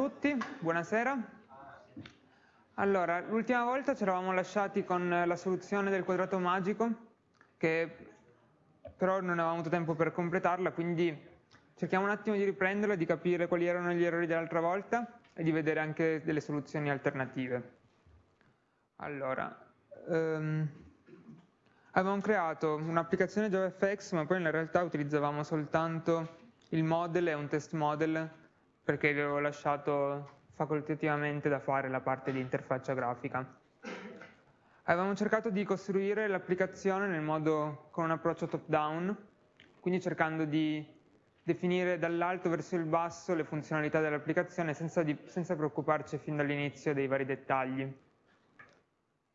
tutti, buonasera. Allora, l'ultima volta ci eravamo lasciati con la soluzione del quadrato magico, che però non avevamo avuto tempo per completarla, quindi cerchiamo un attimo di riprenderla, di capire quali erano gli errori dell'altra volta e di vedere anche delle soluzioni alternative. Allora, um, avevamo creato un'applicazione JavaFX, ma poi in realtà utilizzavamo soltanto il model e un test model perché vi avevo lasciato facoltativamente da fare la parte di interfaccia grafica. Avevamo cercato di costruire l'applicazione con un approccio top-down, quindi cercando di definire dall'alto verso il basso le funzionalità dell'applicazione senza, senza preoccuparci fin dall'inizio dei vari dettagli.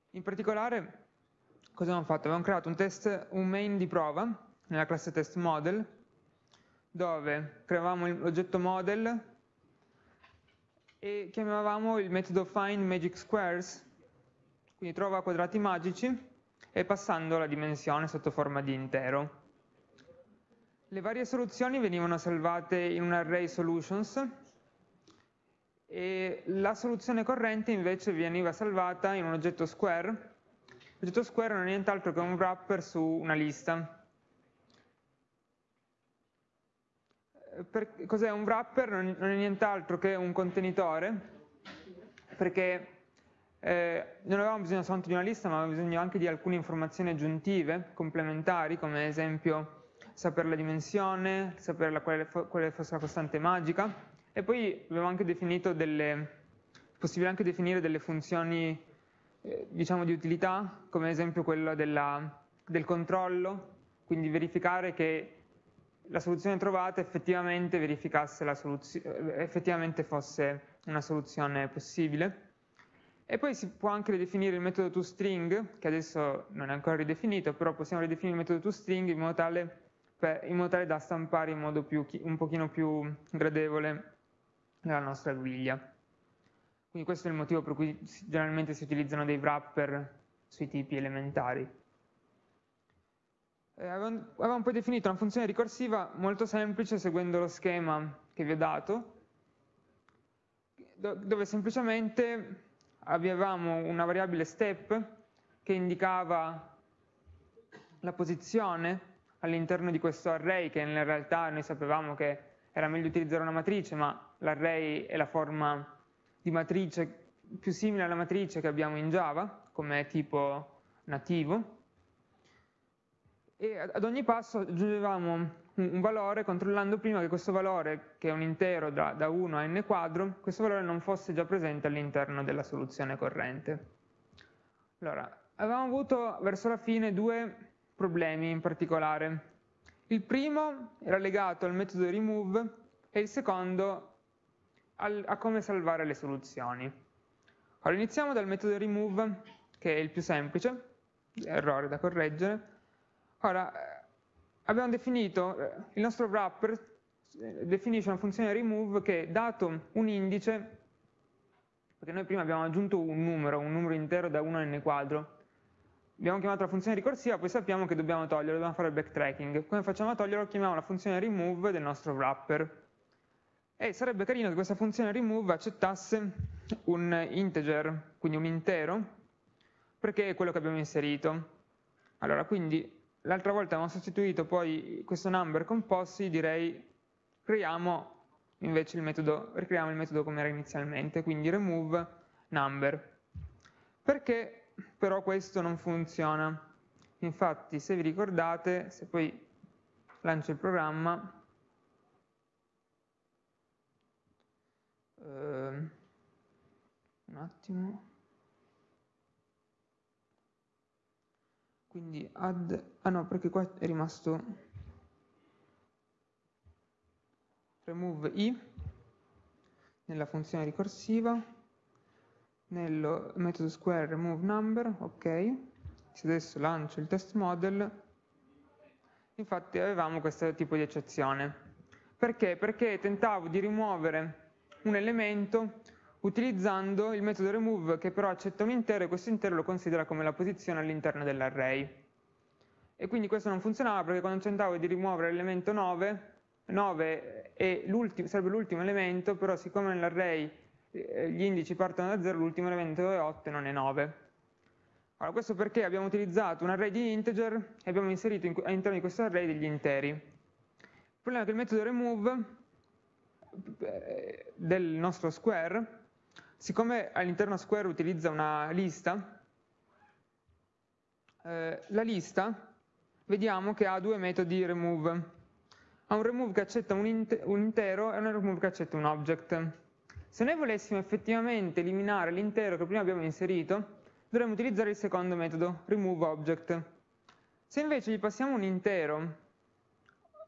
In particolare, cosa abbiamo fatto? Abbiamo creato un, test, un main di prova nella classe test model, dove creavamo l'oggetto model e chiamavamo il metodo find magic squares, quindi trova quadrati magici e passando la dimensione sotto forma di intero. Le varie soluzioni venivano salvate in un array solutions e la soluzione corrente invece veniva salvata in un oggetto square. L'oggetto square non è nient'altro che un wrapper su una lista. Cos'è un wrapper? Non, non è nient'altro che un contenitore, perché eh, non avevamo bisogno soltanto di una lista, ma avevamo bisogno anche di alcune informazioni aggiuntive, complementari, come ad esempio sapere la dimensione, sapere quale, quale, fosse la costante magica, e poi abbiamo anche definito delle, possibile anche definire delle funzioni eh, diciamo di utilità, come ad esempio quella della, del controllo, quindi verificare che la soluzione trovata effettivamente verificasse soluzione, effettivamente fosse una soluzione possibile. E poi si può anche ridefinire il metodo toString, che adesso non è ancora ridefinito, però possiamo ridefinire il metodo toString in modo tale, in modo tale da stampare in modo più, un pochino più gradevole la nostra griglia. Quindi questo è il motivo per cui generalmente si utilizzano dei wrapper sui tipi elementari. Eh, avevamo poi definito una funzione ricorsiva molto semplice seguendo lo schema che vi ho dato, dove semplicemente avevamo una variabile step che indicava la posizione all'interno di questo array, che in realtà noi sapevamo che era meglio utilizzare una matrice, ma l'array è la forma di matrice più simile alla matrice che abbiamo in Java, come tipo nativo, e ad ogni passo aggiungevamo un valore controllando prima che questo valore, che è un intero da, da 1 a n quadro, questo valore non fosse già presente all'interno della soluzione corrente. Allora, avevamo avuto verso la fine due problemi in particolare. Il primo era legato al metodo remove e il secondo al, a come salvare le soluzioni. Allora, iniziamo dal metodo remove, che è il più semplice, errore da correggere, Ora, eh, abbiamo definito, eh, il nostro wrapper eh, definisce una funzione remove che dato un indice, perché noi prima abbiamo aggiunto un numero, un numero intero da 1 a n quadro, abbiamo chiamato la funzione ricorsiva, poi sappiamo che dobbiamo toglierlo, dobbiamo fare il backtracking. Come facciamo a toglierlo? Chiamiamo la funzione remove del nostro wrapper. E sarebbe carino che questa funzione remove accettasse un integer, quindi un intero, perché è quello che abbiamo inserito. Allora, quindi l'altra volta abbiamo sostituito poi questo number con possi, direi creiamo invece il metodo, ricreiamo il metodo come era inizialmente, quindi remove number. Perché però questo non funziona? Infatti se vi ricordate, se poi lancio il programma, eh, un attimo, quindi add, ah no perché qua è rimasto remove i nella funzione ricorsiva nel metodo square remove number ok se adesso lancio il test model infatti avevamo questo tipo di eccezione perché? perché tentavo di rimuovere un elemento utilizzando il metodo remove che però accetta un intero e questo intero lo considera come la posizione all'interno dell'array. E quindi questo non funzionava perché quando tentavo di rimuovere l'elemento 9 9 sarebbe l'ultimo elemento, però siccome nell'array eh, gli indici partono da 0, l'ultimo elemento è 8 e non è 9. Allora, questo perché abbiamo utilizzato un array di integer e abbiamo inserito all'interno di questo array degli interi. Il problema è che il metodo remove eh, del nostro square, siccome all'interno square utilizza una lista, eh, la lista vediamo che ha due metodi remove. Ha un remove che accetta un, un intero e un remove che accetta un object. Se noi volessimo effettivamente eliminare l'intero che prima abbiamo inserito, dovremmo utilizzare il secondo metodo, remove object. Se invece gli passiamo un intero,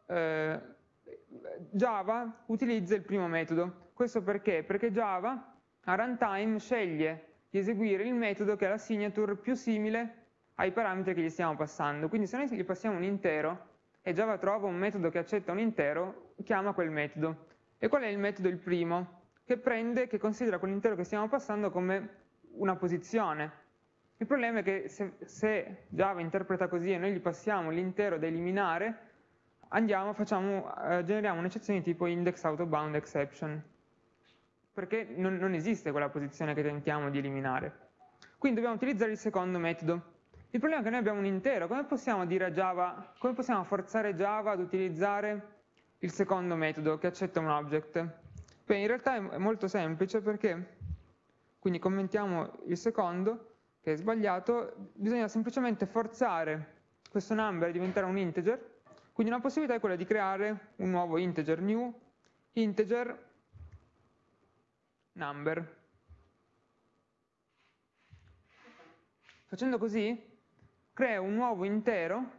eh, Java utilizza il primo metodo. Questo perché? Perché Java a runtime sceglie di eseguire il metodo che ha la signature più simile ai parametri che gli stiamo passando. Quindi se noi gli passiamo un intero e Java trova un metodo che accetta un intero, chiama quel metodo. E qual è il metodo il primo? Che prende, che considera quell'intero che stiamo passando come una posizione. Il problema è che se, se Java interpreta così e noi gli passiamo l'intero da eliminare, andiamo, facciamo, eh, generiamo un'eccezione tipo index out of bound exception, perché non, non esiste quella posizione che tentiamo di eliminare. Quindi dobbiamo utilizzare il secondo metodo. Il problema è che noi abbiamo un intero, come possiamo dire a Java, come possiamo forzare Java ad utilizzare il secondo metodo che accetta un object? Beh, in realtà è molto semplice perché, quindi commentiamo il secondo, che è sbagliato, bisogna semplicemente forzare questo number a diventare un integer, quindi una possibilità è quella di creare un nuovo integer, new integer number. Facendo così creo un nuovo intero,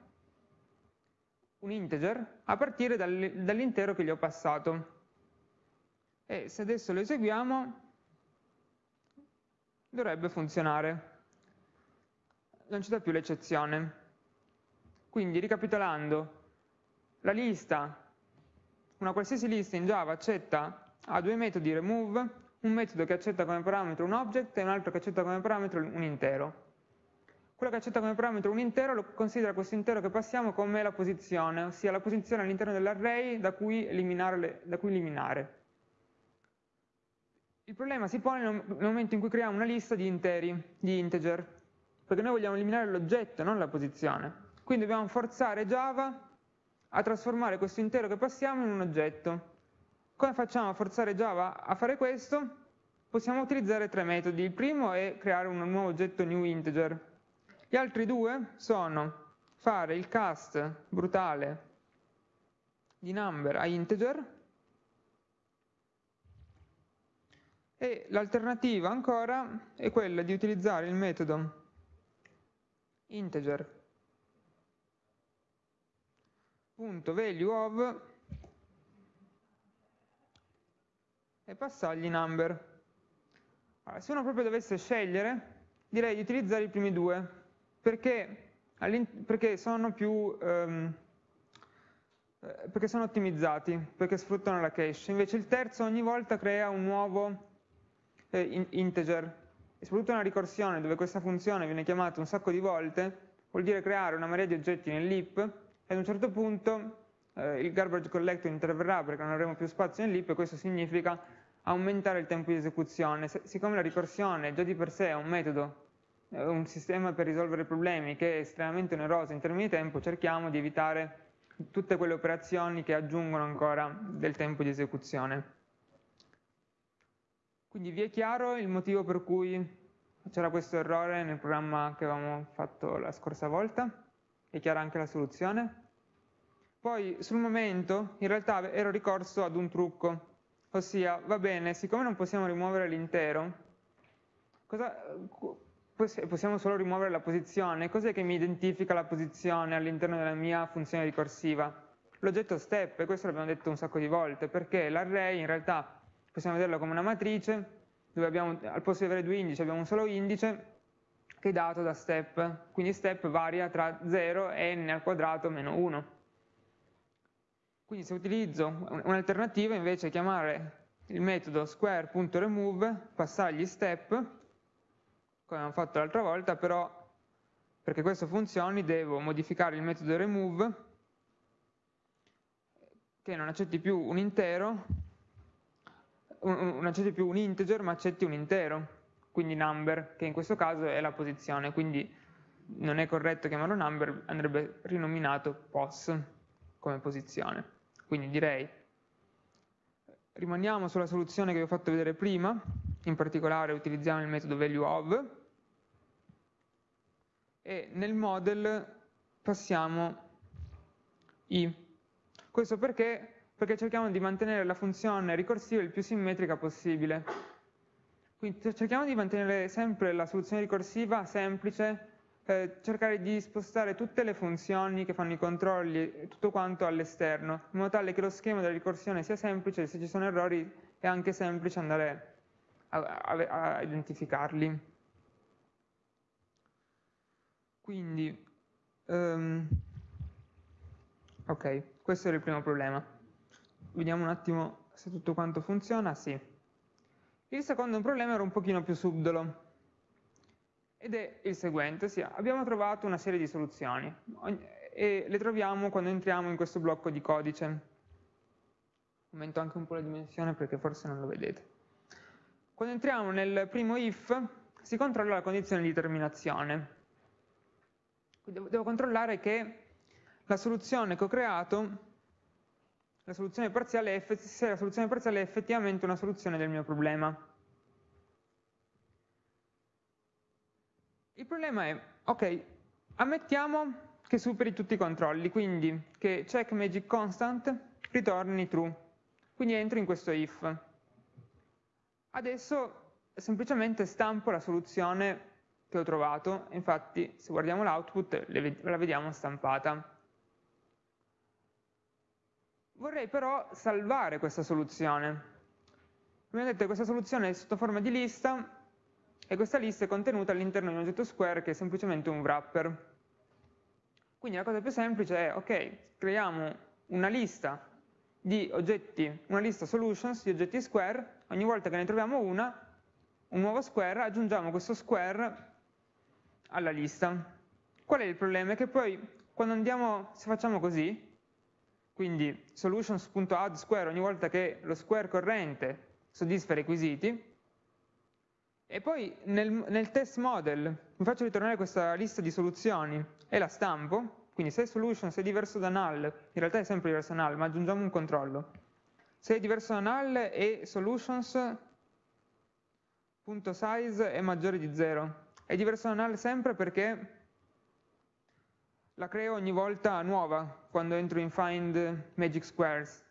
un integer, a partire dall'intero che gli ho passato. E se adesso lo eseguiamo, dovrebbe funzionare. Non ci dà più l'eccezione. Quindi, ricapitolando, la lista, una qualsiasi lista in Java accetta, ha due metodi remove, un metodo che accetta come parametro un object e un altro che accetta come parametro un intero. Quello che accetta come parametro un intero lo considera questo intero che passiamo come la posizione, ossia la posizione all'interno dell'array da, da, cui eliminare. Il problema si pone nel momento in cui creiamo una lista di interi, di integer, perché noi vogliamo eliminare l'oggetto, non la posizione. Quindi dobbiamo forzare Java a trasformare questo intero che passiamo in un oggetto. Come facciamo a forzare Java a fare questo? Possiamo utilizzare tre metodi. Il primo è creare un nuovo oggetto new integer, gli altri due sono fare il cast brutale di number a integer e l'alternativa ancora è quella di utilizzare il metodo integer punto value of e passargli number. Allora, se uno proprio dovesse scegliere, direi di utilizzare i primi due, perché, perché, sono più, um, perché sono ottimizzati, perché sfruttano la cache. Invece il terzo ogni volta crea un nuovo eh, in integer, e soprattutto una ricorsione dove questa funzione viene chiamata un sacco di volte, vuol dire creare una marea di oggetti nell'heap e ad un certo punto eh, il garbage collector interverrà perché non avremo più spazio nell'heap e questo significa aumentare il tempo di esecuzione. Se, siccome la ricorsione già di per sé è un metodo un sistema per risolvere problemi che è estremamente oneroso in termini di tempo, cerchiamo di evitare tutte quelle operazioni che aggiungono ancora del tempo di esecuzione. Quindi vi è chiaro il motivo per cui c'era questo errore nel programma che avevamo fatto la scorsa volta? È chiara anche la soluzione? Poi sul momento in realtà ero ricorso ad un trucco, ossia va bene, siccome non possiamo rimuovere l'intero, cosa, possiamo solo rimuovere la posizione. Cos'è che mi identifica la posizione all'interno della mia funzione ricorsiva? L'oggetto step, e questo l'abbiamo detto un sacco di volte, perché l'array in realtà possiamo vederlo come una matrice, dove abbiamo, al posto di avere due indici abbiamo un solo indice, che è dato da step, quindi step varia tra 0 e n al quadrato meno 1. Quindi se utilizzo un'alternativa invece è chiamare il metodo square.remove, passargli step, come abbiamo fatto l'altra volta, però perché questo funzioni devo modificare il metodo remove che non accetti più un intero, non accetti più un integer, ma accetti un intero, quindi number, che in questo caso è la posizione, quindi non è corretto chiamarlo number, andrebbe rinominato pos come posizione. Quindi direi, rimaniamo sulla soluzione che vi ho fatto vedere prima, in particolare utilizziamo il metodo valueOf, e nel model passiamo i. Questo perché? Perché cerchiamo di mantenere la funzione ricorsiva il più simmetrica possibile. Quindi cerchiamo di mantenere sempre la soluzione ricorsiva semplice, eh, cercare di spostare tutte le funzioni che fanno i controlli tutto quanto all'esterno, in modo tale che lo schema della ricorsione sia semplice, se ci sono errori è anche semplice andare a, a, a identificarli. Quindi, um, ok, questo era il primo problema. Vediamo un attimo se tutto quanto funziona, sì. Il secondo problema era un pochino più subdolo, ed è il seguente, sì, abbiamo trovato una serie di soluzioni e le troviamo quando entriamo in questo blocco di codice. Aumento anche un po' la dimensione perché forse non lo vedete. Quando entriamo nel primo if si controlla la condizione di terminazione. Devo, devo controllare che la soluzione che ho creato, la soluzione parziale, se la soluzione parziale effettivamente una soluzione del mio problema. Problema è, ok, ammettiamo che superi tutti i controlli, quindi che check magic constant ritorni true. Quindi entro in questo if. Adesso semplicemente stampo la soluzione che ho trovato, infatti se guardiamo l'output la vediamo stampata. Vorrei però salvare questa soluzione. Come vedete questa soluzione è sotto forma di lista e questa lista è contenuta all'interno di un oggetto square che è semplicemente un wrapper. Quindi la cosa più semplice è, ok, creiamo una lista di oggetti, una lista solutions di oggetti square, ogni volta che ne troviamo una, un nuovo square, aggiungiamo questo square alla lista. Qual è il problema? È che poi quando andiamo, se facciamo così, quindi solutions.add square ogni volta che lo square corrente soddisfa i requisiti, e poi nel, nel, test model mi faccio ritornare questa lista di soluzioni e la stampo, quindi se solution è diverso da null, in realtà è sempre diverso da null, ma aggiungiamo un controllo. Se è diverso da null e solutions.size è maggiore di 0. È diverso da null sempre perché la creo ogni volta nuova quando entro in find magic squares.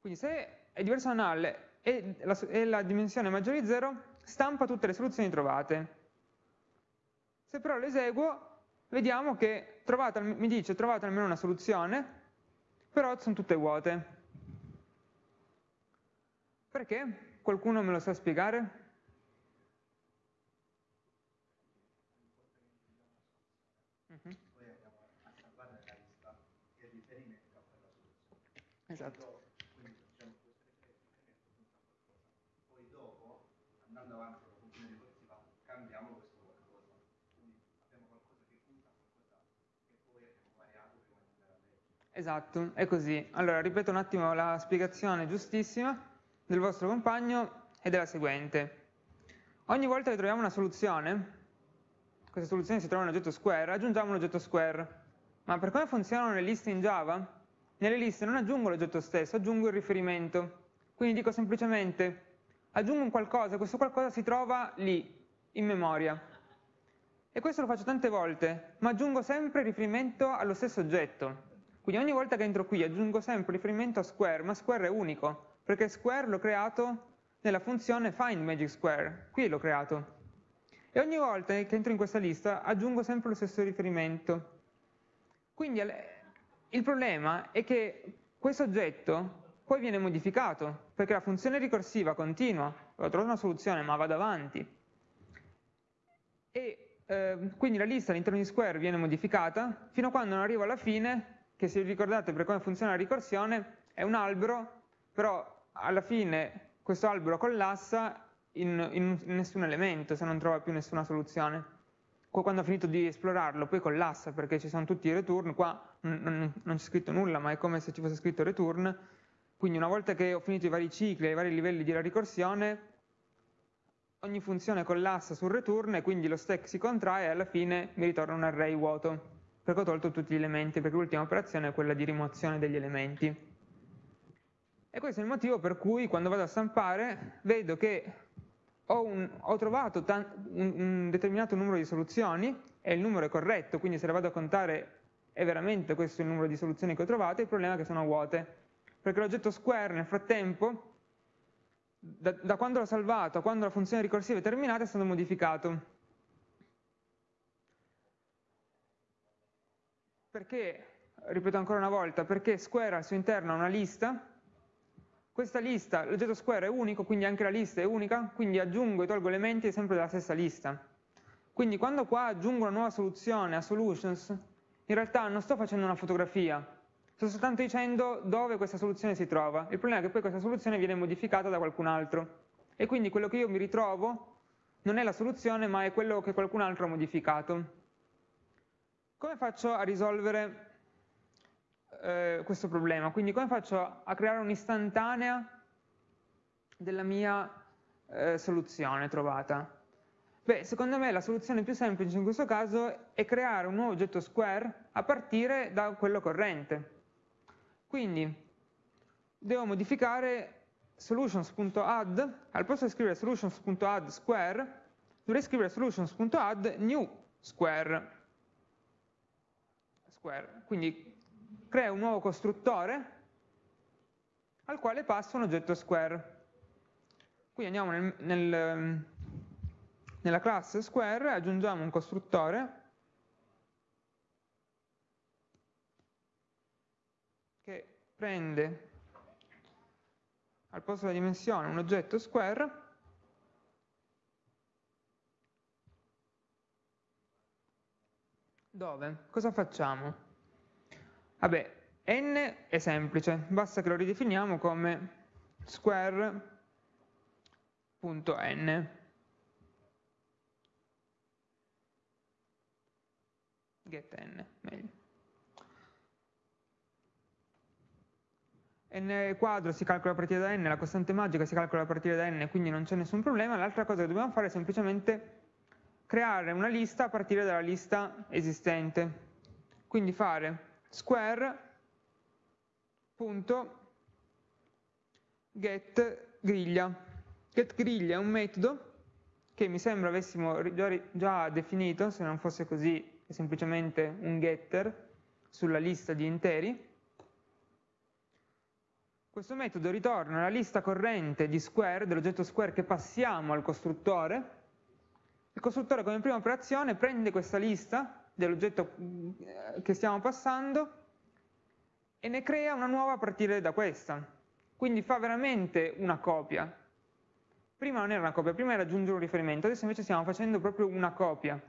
Quindi se è diverso da null e la, e la dimensione maggiore di 0 stampa tutte le soluzioni trovate. Se però lo eseguo, vediamo che trovate, mi dice trovate almeno una soluzione, però sono tutte vuote. Perché? Qualcuno me lo sa spiegare? Esatto. andando avanti con la funzione ricorsiva cambiamo questo qualcosa. Quindi abbiamo qualcosa che usa, qualcosa che poi abbiamo variato prima di andare a leggere. Esatto, è così. Allora, ripeto un attimo la spiegazione giustissima del vostro compagno ed è la seguente. Ogni volta che troviamo una soluzione, questa soluzione si trova in un oggetto square, aggiungiamo un oggetto square. Ma per come funzionano le liste in Java? Nelle liste non aggiungo l'oggetto stesso, aggiungo il riferimento. Quindi dico semplicemente aggiungo un qualcosa, questo qualcosa si trova lì, in memoria. E questo lo faccio tante volte, ma aggiungo sempre riferimento allo stesso oggetto. Quindi ogni volta che entro qui aggiungo sempre riferimento a square, ma square è unico, perché square l'ho creato nella funzione findMagicSquare, qui l'ho creato. E ogni volta che entro in questa lista aggiungo sempre lo stesso riferimento. Quindi il problema è che questo oggetto poi viene modificato, perché la funzione ricorsiva continua, ho trovato una soluzione ma vado avanti, e eh, quindi la lista all'interno di square viene modificata fino a quando non arrivo alla fine, che se vi ricordate per come funziona la ricorsione, è un albero, però alla fine questo albero collassa in, in nessun elemento se non trova più nessuna soluzione. quando ha finito di esplorarlo poi collassa perché ci sono tutti i return, qua non, non c'è scritto nulla ma è come se ci fosse scritto return, quindi una volta che ho finito i vari cicli i vari livelli di ricorsione, ogni funzione collassa sul return e quindi lo stack si contrae e alla fine mi ritorna un array vuoto perché ho tolto tutti gli elementi, perché l'ultima operazione è quella di rimozione degli elementi. E questo è il motivo per cui quando vado a stampare vedo che ho, un, ho trovato un, un, determinato numero di soluzioni e il numero è corretto, quindi se le vado a contare è veramente questo il numero di soluzioni che ho trovato, il problema è che sono vuote, perché l'oggetto square nel frattempo, da, da quando l'ho salvato a quando la funzione ricorsiva è terminata, è stato modificato. Perché, ripeto ancora una volta, perché square al suo interno ha una lista questa lista, l'oggetto square è unico, quindi anche la lista è unica, quindi aggiungo e tolgo elementi sempre della stessa lista. Quindi quando qua aggiungo una nuova soluzione a solutions, in realtà non sto facendo una fotografia, sto soltanto dicendo dove questa soluzione si trova. Il problema è che poi questa soluzione viene modificata da qualcun altro. E quindi quello che io mi ritrovo non è la soluzione, ma è quello che qualcun altro ha modificato. Come faccio a risolvere eh, questo problema. Quindi come faccio a creare un'istantanea della mia eh, soluzione trovata? Beh, secondo me la soluzione più semplice in questo caso è creare un nuovo oggetto square a partire da quello corrente. Quindi devo modificare solutions.add, al posto di scrivere solutions.add square, dovrei scrivere solutions.add new square. Square. Quindi crea un nuovo costruttore al quale passa un oggetto square. Quindi andiamo nel, nel, nella classe square, aggiungiamo un costruttore che prende al posto della dimensione un oggetto square dove cosa facciamo? Vabbè, n è semplice, basta che lo ridefiniamo come square.n. Get n, meglio. n quadro si calcola a partire da n, la costante magica si calcola a partire da n, quindi non c'è nessun problema. L'altra cosa che dobbiamo fare è semplicemente creare una lista a partire dalla lista esistente. Quindi fare square.get griglia. Get griglia è un metodo che mi sembra avessimo già, definito, se non fosse così è semplicemente un getter sulla lista di interi. Questo metodo ritorna la lista corrente di square, dell'oggetto square che passiamo al costruttore. Il costruttore come prima operazione prende questa lista dell'oggetto eh, che stiamo passando e ne crea una nuova a partire da questa. Quindi fa veramente una copia. Prima non era una copia, prima era aggiungere un riferimento, adesso invece stiamo facendo proprio una copia.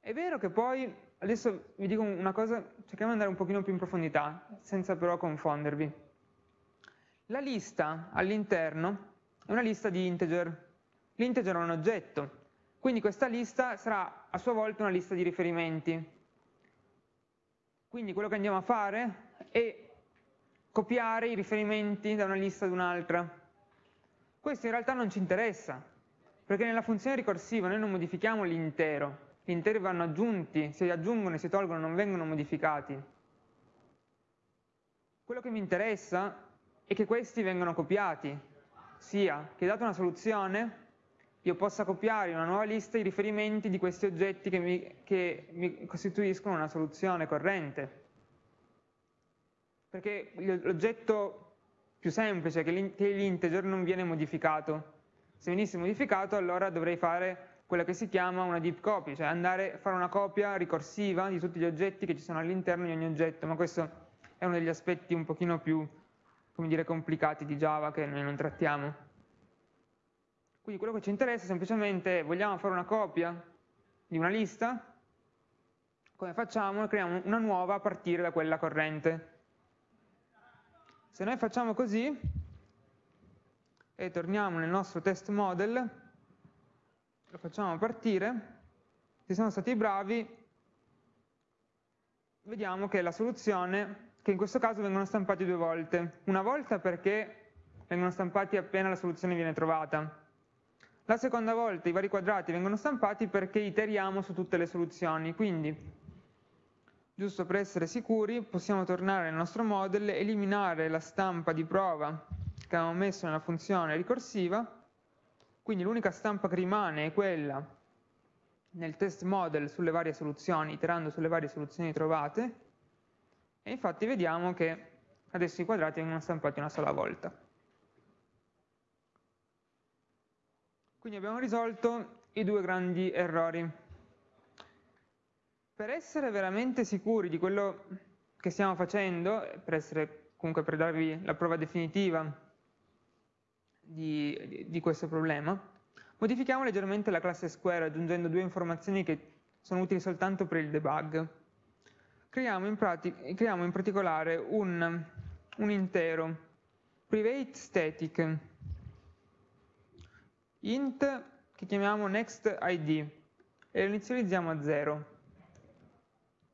È vero che poi, adesso vi dico una cosa, cerchiamo di andare un pochino più in profondità, senza però confondervi. La lista all'interno è una lista di integer. L'integer è un oggetto, quindi questa lista sarà a sua volta una lista di riferimenti. Quindi quello che andiamo a fare è copiare i riferimenti da una lista ad un'altra. Questo in realtà non ci interessa, perché nella funzione ricorsiva noi non modifichiamo l'intero, gli interi vanno aggiunti, si aggiungono e si tolgono, non vengono modificati. Quello che mi interessa è che questi vengano copiati, sia che data una soluzione io possa copiare in una nuova lista i riferimenti di questi oggetti che mi, che mi costituiscono una soluzione corrente. Perché l'oggetto più semplice, che l'integer, non viene modificato. Se venisse modificato allora dovrei fare quella che si chiama una deep copy, cioè andare a fare una copia ricorsiva di tutti gli oggetti che ci sono all'interno di ogni oggetto, ma questo è uno degli aspetti un pochino più, dire, complicati di Java che noi non trattiamo. Quindi quello che ci interessa è semplicemente, vogliamo fare una copia di una lista? Come facciamo? Creiamo una nuova a partire da quella corrente. Se noi facciamo così, e torniamo nel nostro test model, lo facciamo partire, se siamo stati bravi, vediamo che la soluzione, che in questo caso vengono stampati due volte. Una volta perché vengono stampati appena la soluzione viene trovata. La seconda volta i vari quadrati vengono stampati perché iteriamo su tutte le soluzioni, quindi giusto per essere sicuri possiamo tornare nel nostro model, eliminare la stampa di prova che avevamo messo nella funzione ricorsiva, quindi l'unica stampa che rimane è quella nel test model sulle varie soluzioni, iterando sulle varie soluzioni trovate, e infatti vediamo che adesso i quadrati vengono stampati una sola volta. Quindi abbiamo risolto i due grandi errori. Per essere veramente sicuri di quello che stiamo facendo, per essere comunque per darvi la prova definitiva di, di questo problema, modifichiamo leggermente la classe square aggiungendo due informazioni che sono utili soltanto per il debug. Creiamo in, creiamo in particolare un, un intero private static int che chiamiamo nextID e lo inizializziamo a 0.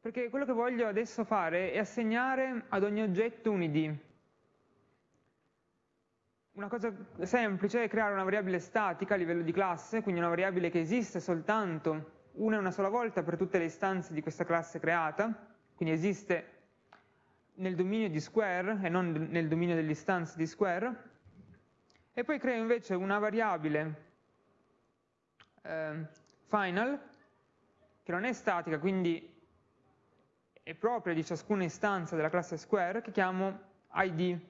Perché quello che voglio adesso fare è assegnare ad ogni oggetto un id. Una cosa semplice è creare una variabile statica a livello di classe, quindi una variabile che esiste soltanto una e una sola volta per tutte le istanze di questa classe creata, quindi esiste nel dominio di square e non nel dominio delle istanze di square, e poi creo invece una variabile eh, final che non è statica, quindi è propria di ciascuna istanza della classe square che chiamo id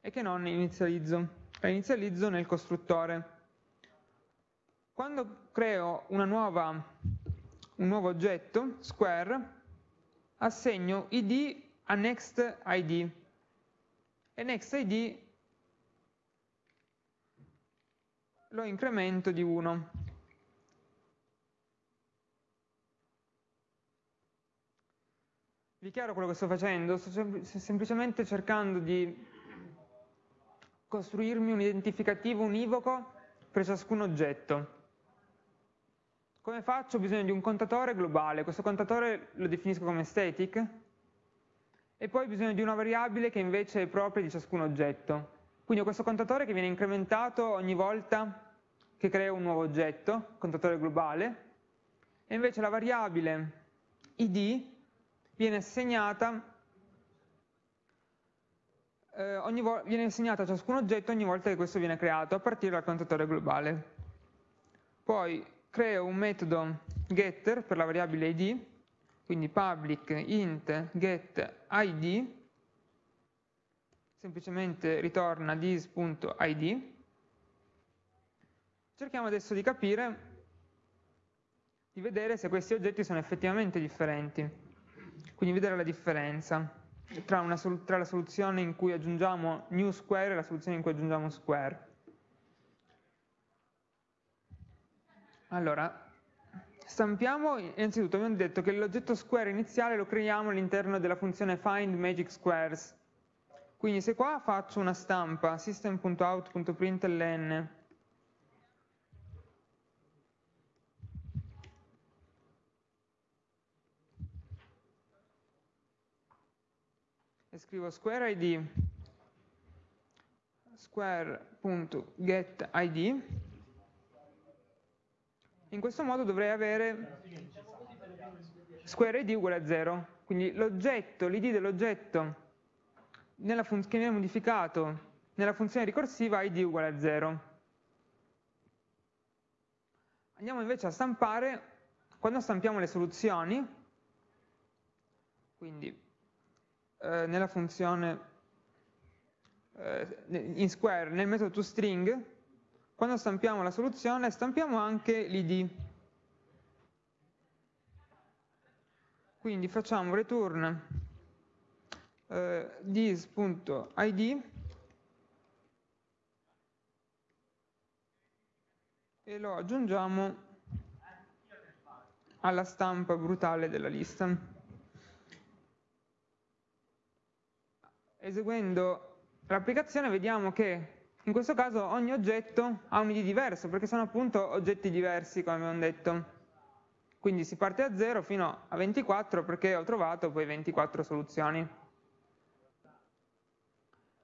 e che non inizializzo. La inizializzo nel costruttore. Quando creo nuova, un nuovo oggetto, square, assegno id a next id e next id lo incremento di 1. Vi chiaro quello che sto facendo? Sto sem semplicemente cercando di costruirmi un identificativo univoco per ciascun oggetto. Come faccio? Ho bisogno di un contatore globale, questo contatore lo definisco come static, e poi ho bisogno di una variabile che invece è propria di ciascun oggetto. Quindi ho questo contatore che viene incrementato ogni volta che creo un nuovo oggetto, contatore globale, e invece la variabile id viene assegnata, eh, viene assegnata a ciascun oggetto ogni volta che questo viene creato a partire dal contatore globale. Poi creo un metodo getter per la variabile id, quindi public int get id semplicemente ritorna this.id. Cerchiamo adesso di capire, di vedere se questi oggetti sono effettivamente differenti, quindi vedere la differenza tra, tra la soluzione in cui aggiungiamo new square e la soluzione in cui aggiungiamo square. Allora, stampiamo, innanzitutto abbiamo detto che l'oggetto square iniziale lo creiamo all'interno della funzione find magic squares, quindi se qua faccio una stampa system.out.println e scrivo square id square.getId in questo modo dovrei avere square id uguale a 0 quindi l'oggetto, l'id dell'oggetto che viene modificato nella funzione ricorsiva id uguale a 0. Andiamo invece a stampare, quando stampiamo le soluzioni, quindi eh, nella funzione eh, in square, nel metodo toString, quando stampiamo la soluzione stampiamo anche l'id. Quindi facciamo return eh, this.id e lo aggiungiamo alla stampa brutale della lista. Eseguendo l'applicazione vediamo che in questo caso ogni oggetto ha un ID diverso perché sono appunto oggetti diversi come abbiamo detto. Quindi si parte da 0 fino a 24 perché ho trovato poi 24 soluzioni.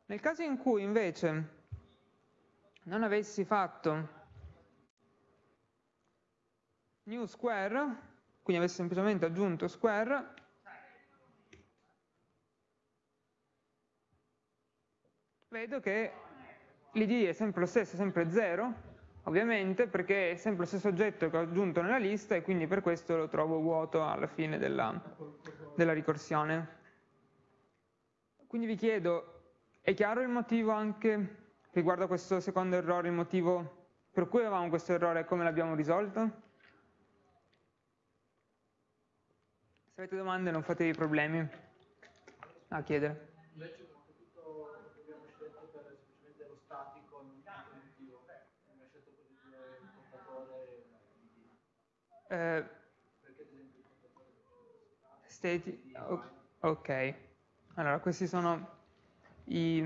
Nel caso in cui invece non avessi fatto new square, quindi avessi semplicemente aggiunto square, vedo che l'id è sempre lo stesso, sempre 0, ovviamente perché è sempre lo stesso oggetto che ho aggiunto nella lista e quindi per questo lo trovo vuoto alla fine della, della ricorsione. Quindi vi chiedo, è chiaro il motivo anche riguardo a questo secondo errore, il motivo per cui avevamo questo errore e come l'abbiamo risolto? Se avete domande non fatevi problemi a chiedere. Eh, state, ok, allora questi sono i,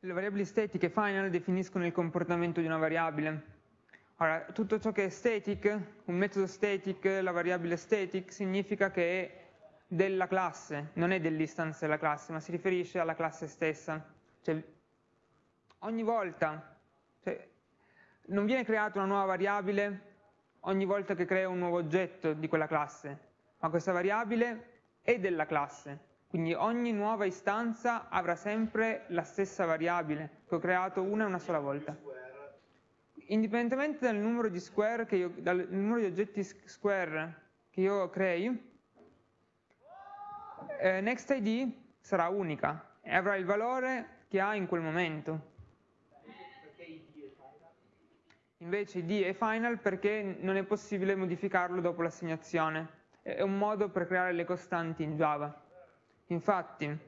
le variabili statiche final definiscono il comportamento di una variabile. Ora, tutto ciò che è static, un metodo static, la variabile static, significa che è della classe, non è dell'istanza della classe, ma si riferisce alla classe stessa. Cioè, ogni volta, cioè, non viene creata una nuova variabile ogni volta che creo un nuovo oggetto di quella classe, ma questa variabile è della classe, quindi ogni nuova istanza avrà sempre la stessa variabile che ho creato una e una sola volta. Indipendentemente dal numero di, io, dal numero di oggetti square che io crei, eh, NextID sarà unica e avrà il valore che ha in quel momento. Invece id è final perché non è possibile modificarlo dopo l'assegnazione. È un modo per creare le costanti in Java. Infatti,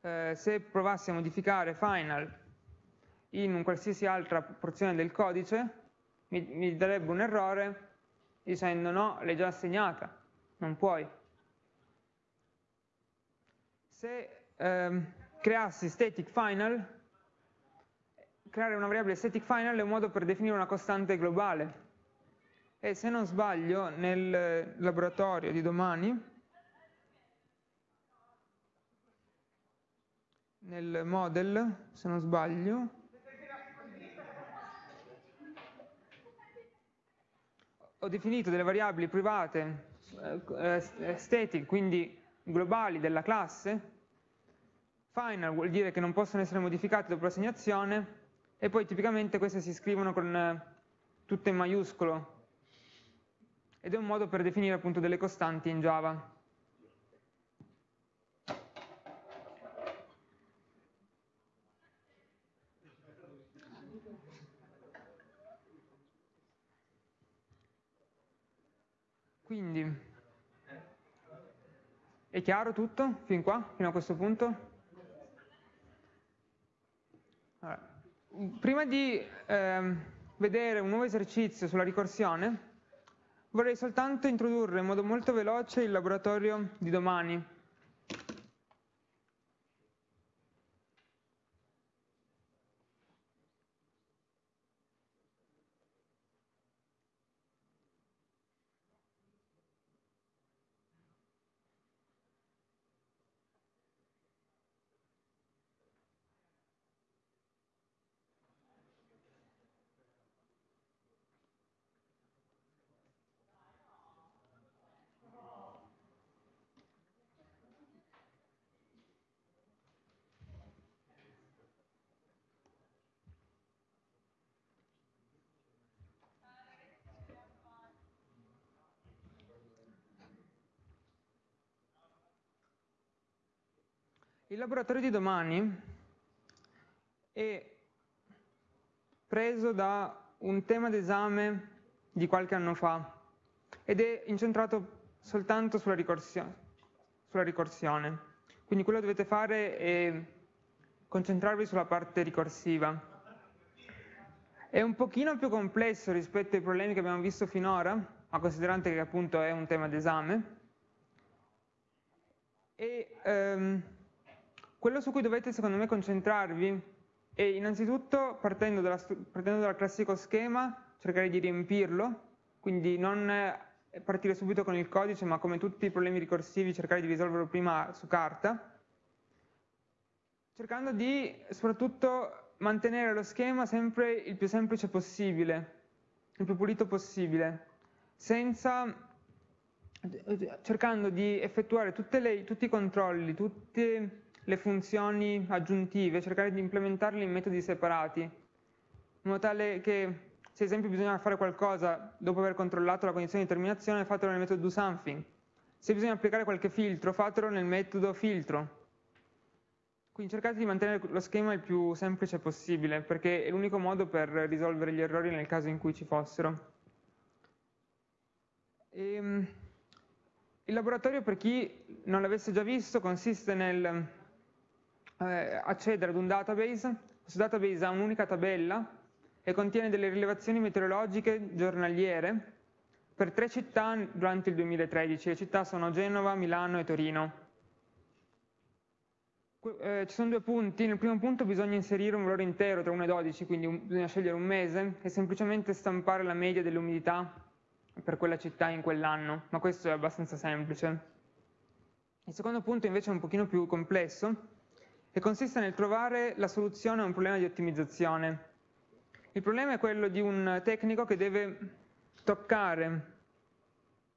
eh, se provassi a modificare final in un qualsiasi altra porzione del codice, mi, mi darebbe un errore dicendo no, l'hai già assegnata, non puoi. Se ehm, creassi static final, creare una variabile static final è un modo per definire una costante globale. E se non sbaglio, nel laboratorio di domani, nel model, se non sbaglio, ho definito delle variabili private eh, static, quindi globali della classe, final vuol dire che non possono essere modificate dopo l'assegnazione, e poi tipicamente queste si scrivono con eh, tutte in maiuscolo. Ed è un modo per definire appunto delle costanti in Java. Quindi, è chiaro tutto fin qua, fino a questo punto? Allora prima di ehm, vedere un nuovo esercizio sulla ricorsione, vorrei soltanto introdurre in modo molto veloce il laboratorio di domani. Il laboratorio di domani è preso da un tema d'esame di qualche anno fa ed è incentrato soltanto sulla ricorsione. Sulla ricorsione. Quindi quello che dovete fare è concentrarvi sulla parte ricorsiva. È un pochino più complesso rispetto ai problemi che abbiamo visto finora, ma considerante che appunto è un tema d'esame. E ehm, quello su cui dovete secondo me concentrarvi è innanzitutto partendo, dalla, partendo dal classico schema, cercare di riempirlo, quindi non partire subito con il codice, ma come tutti i problemi ricorsivi cercare di risolverlo prima su carta, cercando di soprattutto mantenere lo schema sempre il più semplice possibile, il più pulito possibile, senza cercando di effettuare le, tutti i controlli, tutte le funzioni aggiuntive, cercare di implementarle in metodi separati, in modo tale che se ad esempio bisogna fare qualcosa dopo aver controllato la condizione di terminazione, fatelo nel metodo doSomething. Se bisogna applicare qualche filtro, fatelo nel metodo filtro. Quindi cercate di mantenere lo schema il più semplice possibile, perché è l'unico modo per risolvere gli errori nel caso in cui ci fossero. E, ehm, il laboratorio, per chi non l'avesse già visto, consiste nel eh, accedere ad un database. Questo database ha un'unica tabella e contiene delle rilevazioni meteorologiche giornaliere per tre città durante il 2013. Le città sono Genova, Milano e Torino. Eh, ci sono due punti. Nel primo punto bisogna inserire un valore intero tra 1 e 12, quindi un, bisogna scegliere un mese e semplicemente stampare la media dell'umidità per quella città in quell'anno, ma questo è abbastanza semplice. Il secondo punto invece è un pochino più complesso e consiste nel trovare la soluzione a un problema di ottimizzazione. Il problema è quello di un tecnico che deve toccare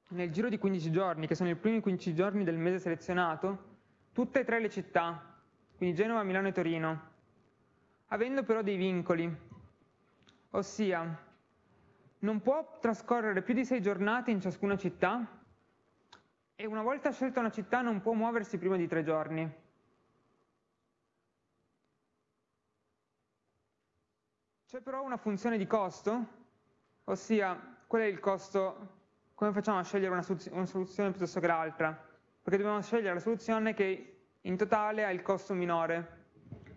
nel giro di 15 giorni, che sono i primi 15 giorni del mese selezionato, tutte e tre le città, quindi Genova, Milano e Torino, avendo però dei vincoli, ossia non può trascorrere più di sei giornate in ciascuna città e una volta scelta una città non può muoversi prima di tre giorni. C'è però una funzione di costo, ossia qual è il costo, come facciamo a scegliere una, una soluzione piuttosto che l'altra? Perché dobbiamo scegliere la soluzione che in totale ha il costo minore.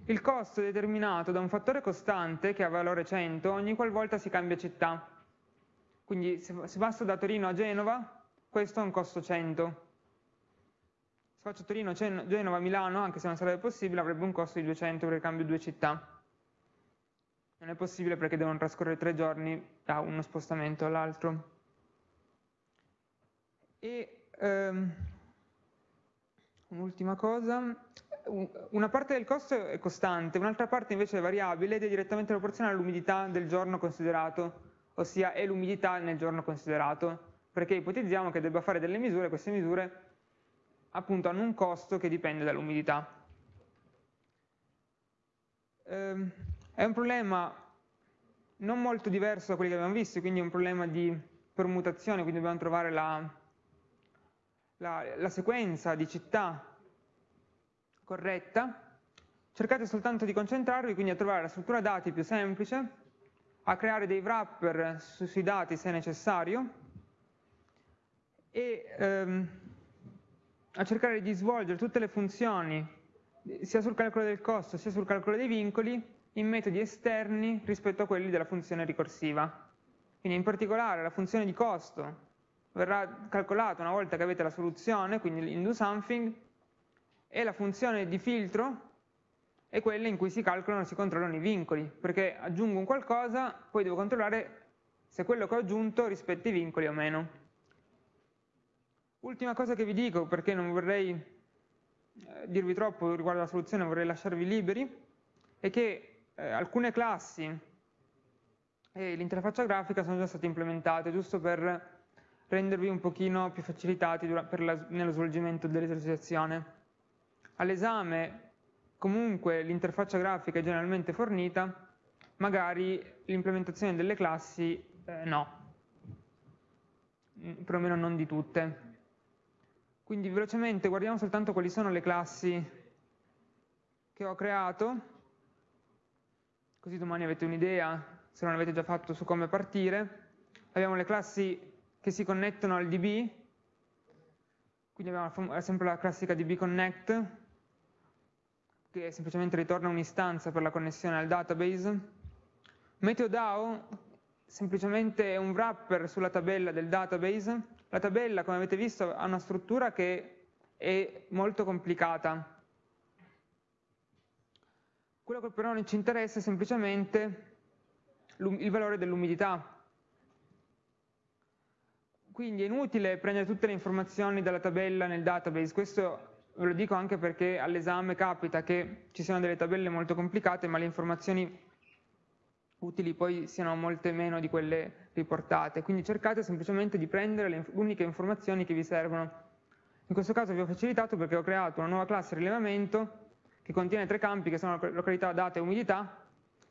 Il costo è determinato da un fattore costante che ha valore 100 ogni qualvolta si cambia città. Quindi se, se passo da Torino a Genova, questo ha un costo 100. Se faccio Torino, Genova, Milano, anche se non sarebbe possibile, avrebbe un costo di 200 perché cambio due città. Non è possibile perché devono trascorrere tre giorni da uno spostamento all'altro. E ehm, Un'ultima cosa, una parte del costo è costante, un'altra parte invece è variabile ed è direttamente proporzionale all'umidità del giorno considerato, ossia è l'umidità nel giorno considerato, perché ipotizziamo che debba fare delle misure, queste misure appunto hanno un costo che dipende dall'umidità. Ehm, è un problema non molto diverso da quelli che abbiamo visto, quindi è un problema di permutazione, quindi dobbiamo trovare la, la, la sequenza di città corretta, cercate soltanto di concentrarvi quindi a trovare la struttura dati più semplice, a creare dei wrapper su, sui dati se necessario e ehm, a cercare di svolgere tutte le funzioni sia sul calcolo del costo sia sul calcolo dei vincoli in metodi esterni rispetto a quelli della funzione ricorsiva. Quindi in particolare la funzione di costo verrà calcolata una volta che avete la soluzione, quindi in doSomething, e la funzione di filtro è quella in cui si calcolano e si controllano i vincoli, perché aggiungo un qualcosa, poi devo controllare se quello che ho aggiunto rispetta i vincoli o meno. Ultima cosa che vi dico, perché non vorrei eh, dirvi troppo riguardo alla soluzione, vorrei lasciarvi liberi, è che eh, alcune classi e l'interfaccia grafica sono già state implementate, giusto per rendervi un pochino più facilitati la, nello svolgimento dell'esercitazione. All'esame comunque l'interfaccia grafica è generalmente fornita, magari l'implementazione delle classi eh, no, mm, perlomeno non di tutte. Quindi velocemente guardiamo soltanto quali sono le classi che ho creato, così domani avete un'idea, se non l'avete già fatto, su come partire. Abbiamo le classi che si connettono al DB, quindi abbiamo sempre la classica DB connect, che semplicemente ritorna un'istanza per la connessione al database. MeteoDAO semplicemente è un wrapper sulla tabella del database. La tabella, come avete visto, ha una struttura che è molto complicata. Quello che però non ci interessa è semplicemente il valore dell'umidità, quindi è inutile prendere tutte le informazioni dalla tabella nel database, questo ve lo dico anche perché all'esame capita che ci siano delle tabelle molto complicate, ma le informazioni utili poi siano molte meno di quelle riportate, quindi cercate semplicemente di prendere le uniche informazioni che vi servono. In questo caso vi ho facilitato perché ho creato una nuova classe rilevamento che contiene tre campi che sono località, data e umidità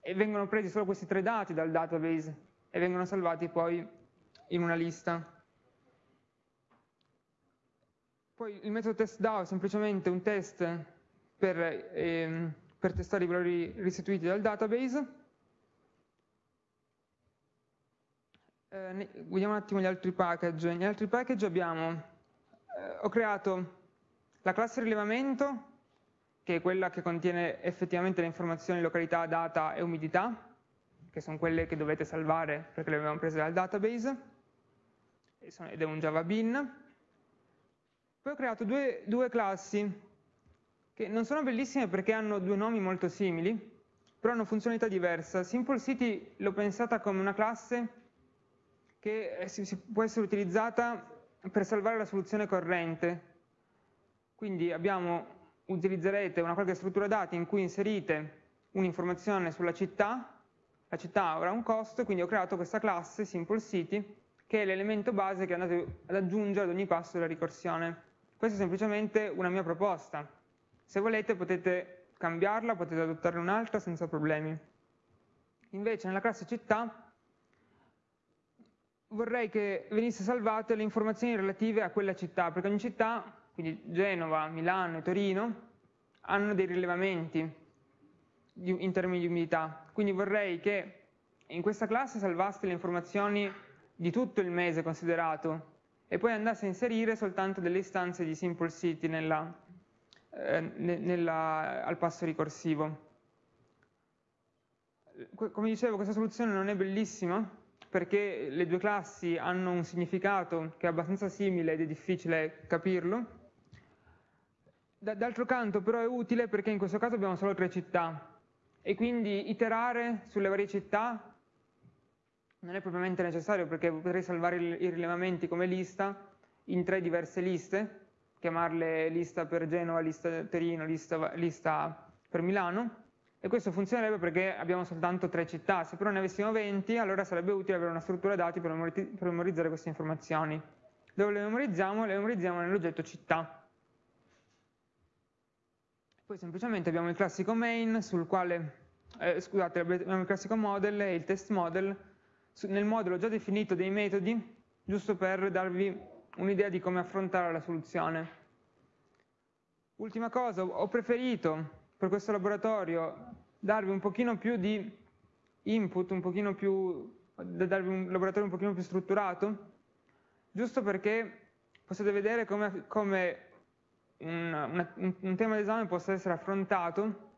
e vengono presi solo questi tre dati dal database e vengono salvati poi in una lista. Poi il metodo testDAO è semplicemente un test per, ehm, per testare i valori restituiti dal database. Eh, vediamo un attimo gli altri package. Negli altri package abbiamo, eh, ho creato la classe rilevamento, che è quella che contiene effettivamente le informazioni località, data e umidità, che sono quelle che dovete salvare perché le abbiamo prese dal database, ed è un Java bin. Poi ho creato due, due classi che non sono bellissime perché hanno due nomi molto simili, però hanno funzionalità diverse. Simple City l'ho pensata come una classe che può essere utilizzata per salvare la soluzione corrente. Quindi abbiamo, utilizzerete una qualche struttura dati in cui inserite un'informazione sulla città, la città avrà un costo, quindi ho creato questa classe Simple City che è l'elemento base che andate ad aggiungere ad ogni passo della ricorsione. Questa è semplicemente una mia proposta. Se volete potete cambiarla, potete adottarne un'altra senza problemi. Invece nella classe città vorrei che venisse salvate le informazioni relative a quella città, perché ogni città, quindi Genova, Milano e Torino, hanno dei rilevamenti in termini di umidità. Quindi vorrei che in questa classe salvaste le informazioni di tutto il mese considerato e poi andasse a inserire soltanto delle istanze di Simple City nella, eh, nella, al passo ricorsivo. Come dicevo, questa soluzione non è bellissima perché le due classi hanno un significato che è abbastanza simile ed è difficile capirlo. D'altro canto però è utile perché in questo caso abbiamo solo tre città e quindi iterare sulle varie città non è propriamente necessario perché potrei salvare i rilevamenti come lista in tre diverse liste, chiamarle lista per Genova, lista Torino, lista, lista per Milano, e questo funzionerebbe perché abbiamo soltanto tre città, se però ne avessimo 20 allora sarebbe utile avere una struttura dati per, memorizzare queste informazioni. Dove le memorizziamo? Le memorizziamo nell'oggetto città. Poi semplicemente abbiamo il classico main sul quale, eh, scusate, abbiamo il classico model e il test model nel modulo ho già definito dei metodi, giusto per darvi un'idea di come affrontare la soluzione. Ultima cosa, ho preferito per questo laboratorio darvi un pochino più di input, un pochino più, darvi un laboratorio un pochino più strutturato, giusto perché possiate vedere come, come un, una, un, tema d'esame possa essere affrontato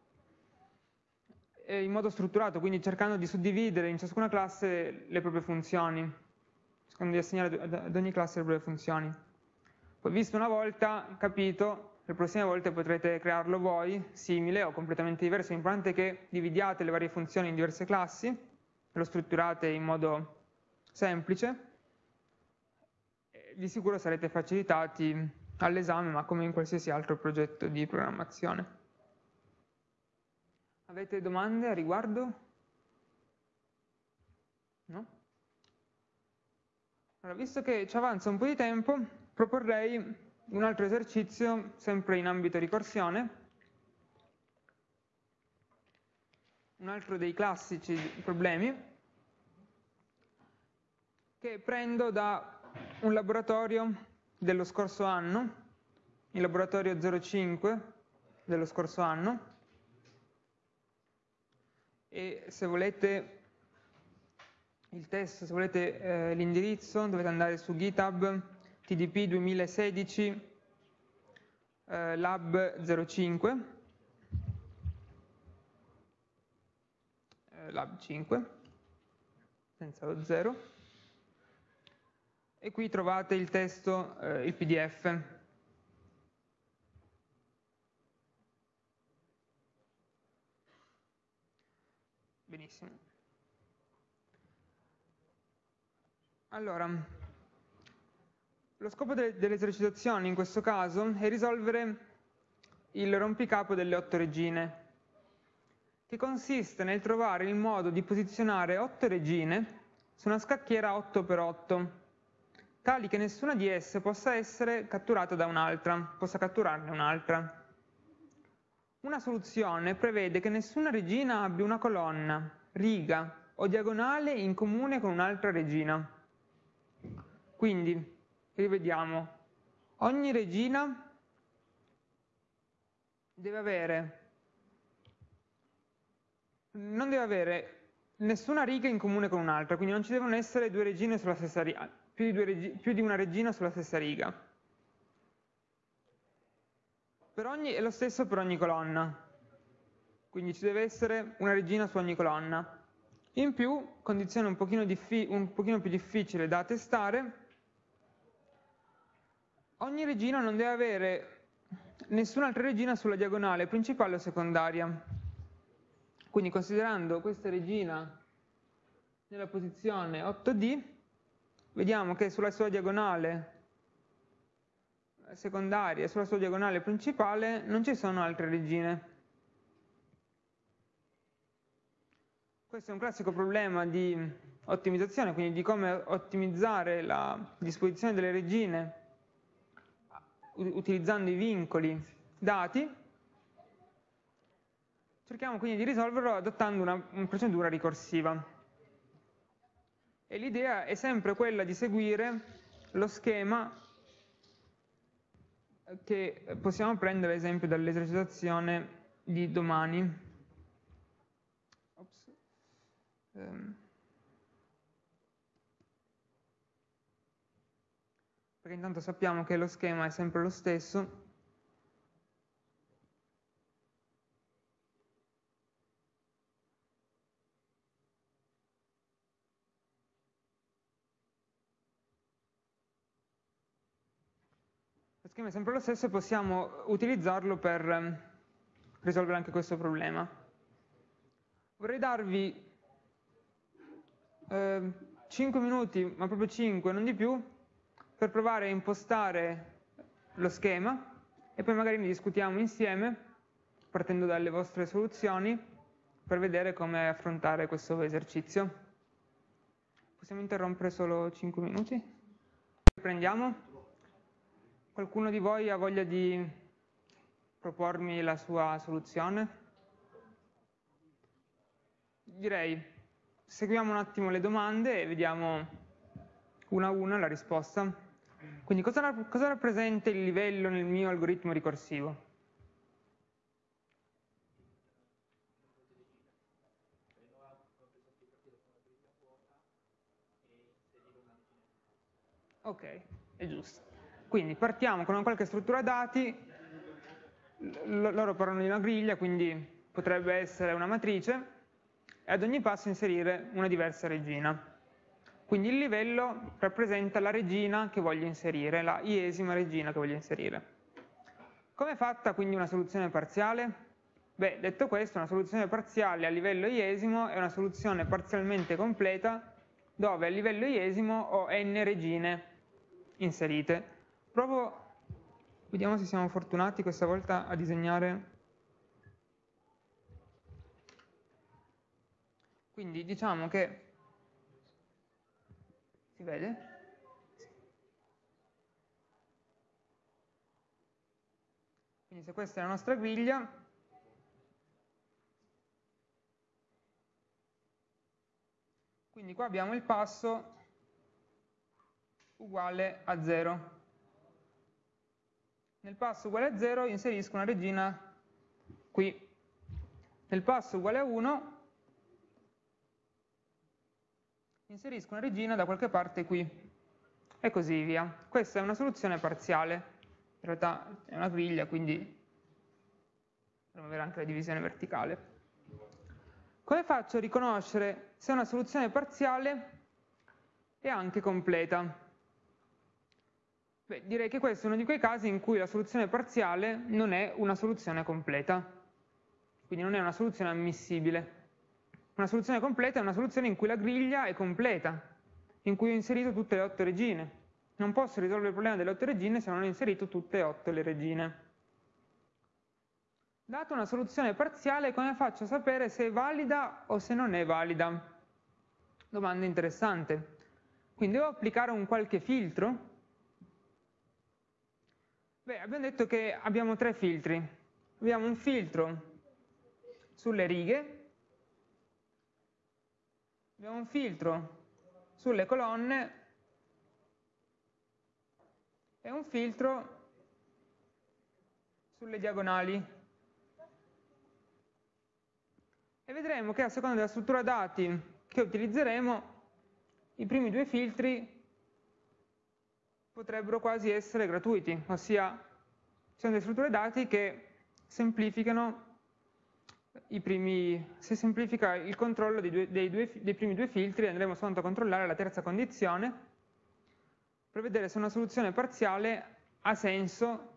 in modo strutturato, quindi cercando di suddividere in ciascuna classe le proprie funzioni, cercando di assegnare ad ogni classe le proprie funzioni. Poi visto una volta, capito, le prossime volte potrete crearlo voi, simile o completamente diverso, l'importante è che dividiate le varie funzioni in diverse classi, lo strutturate in modo semplice, di sicuro sarete facilitati all'esame, ma come in qualsiasi altro progetto di programmazione. Avete domande a riguardo? No? Allora, visto che ci avanza un po' di tempo, proporrei un altro esercizio, sempre in ambito ricorsione, un altro dei classici problemi, che prendo da un laboratorio dello scorso anno, il laboratorio 05 dello scorso anno, e se volete il test, se volete eh, l'indirizzo dovete andare su GitHub TDP 2016 eh, Lab 05 eh, Lab 5 senza lo 0 e qui trovate il testo, eh, il PDF Benissimo. Allora, Lo scopo de delle in questo caso è risolvere il rompicapo delle otto regine, che consiste nel trovare il modo di posizionare otto regine su una scacchiera 8x8, tali che nessuna di esse possa essere catturata da un'altra, possa catturarne un'altra. Una soluzione prevede che nessuna regina abbia una colonna, riga o diagonale in comune con un'altra regina. Quindi, rivediamo, ogni regina deve avere, non deve avere nessuna riga in comune con un'altra, quindi non ci devono essere due regine sulla stessa riga, più di, regi, più di una regina sulla stessa riga. Ogni, è lo stesso per ogni colonna, quindi ci deve essere una regina su ogni colonna. In più, condizione un pochino, un pochino più difficile da testare, ogni regina non deve avere nessun'altra regina sulla diagonale principale o secondaria. Quindi considerando questa regina nella posizione 8D, vediamo che sulla sua diagonale secondaria e sulla sua diagonale principale non ci sono altre regine. Questo è un classico problema di ottimizzazione, quindi di come ottimizzare la disposizione delle regine utilizzando i vincoli dati, cerchiamo quindi di risolverlo adottando una, una procedura ricorsiva. E l'idea è sempre quella di seguire lo schema che possiamo prendere ad esempio dall'esercitazione di domani. Ops. Um. perché intanto sappiamo che lo schema è sempre lo stesso. Schema è sempre lo stesso e possiamo utilizzarlo per ehm, risolvere anche questo problema. Vorrei darvi eh, 5 minuti, ma proprio 5, non di più, per provare a impostare lo schema e poi magari ne discutiamo insieme partendo dalle vostre soluzioni per vedere come affrontare questo esercizio. Possiamo interrompere solo 5 minuti? Prendiamo? Qualcuno di voi ha voglia di propormi la sua soluzione? Direi, seguiamo un attimo le domande e vediamo una a una la risposta. Quindi cosa, cosa rappresenta il livello nel mio algoritmo ricorsivo? Ok, è giusto. Quindi partiamo con una qualche struttura dati, loro parlano di una griglia, quindi potrebbe essere una matrice, e ad ogni passo inserire una diversa regina. Quindi il livello rappresenta la regina che voglio inserire, la iesima regina che voglio inserire. Come è fatta quindi una soluzione parziale? Beh, detto questo, una soluzione parziale a livello iesimo è una soluzione parzialmente completa dove a livello iesimo ho n regine inserite. Provo, vediamo se siamo fortunati questa volta a disegnare. Quindi diciamo che si vede? Quindi se questa è la nostra griglia, quindi qua abbiamo il passo uguale a 0. Nel passo uguale a 0 inserisco una regina qui. Nel passo uguale a 1 inserisco una regina da qualche parte qui e così via. Questa è una soluzione parziale, in realtà è una griglia, quindi dovremmo avere anche la divisione verticale. Come faccio a riconoscere se una soluzione parziale è anche completa? Beh, direi che questo è uno di quei casi in cui la soluzione parziale non è una soluzione completa, quindi non è una soluzione ammissibile. Una soluzione completa è una soluzione in cui la griglia è completa, in cui ho inserito tutte le otto regine. non posso risolvere il problema delle otto regine se non ho inserito tutte e otto le regine. Data una soluzione parziale, come faccio a sapere se è valida o se non è valida? Domanda interessante. Quindi devo applicare un qualche filtro? Beh, abbiamo detto che abbiamo tre filtri. Abbiamo un filtro sulle righe, abbiamo un filtro sulle colonne e un filtro sulle diagonali. E vedremo che a seconda della struttura dati che utilizzeremo, i primi due filtri potrebbero quasi essere gratuiti, ossia sono delle strutture dati che semplificano i primi, se semplifica il controllo dei, due, dei, due, dei primi due filtri andremo soltanto a controllare la terza condizione per vedere se una soluzione parziale ha senso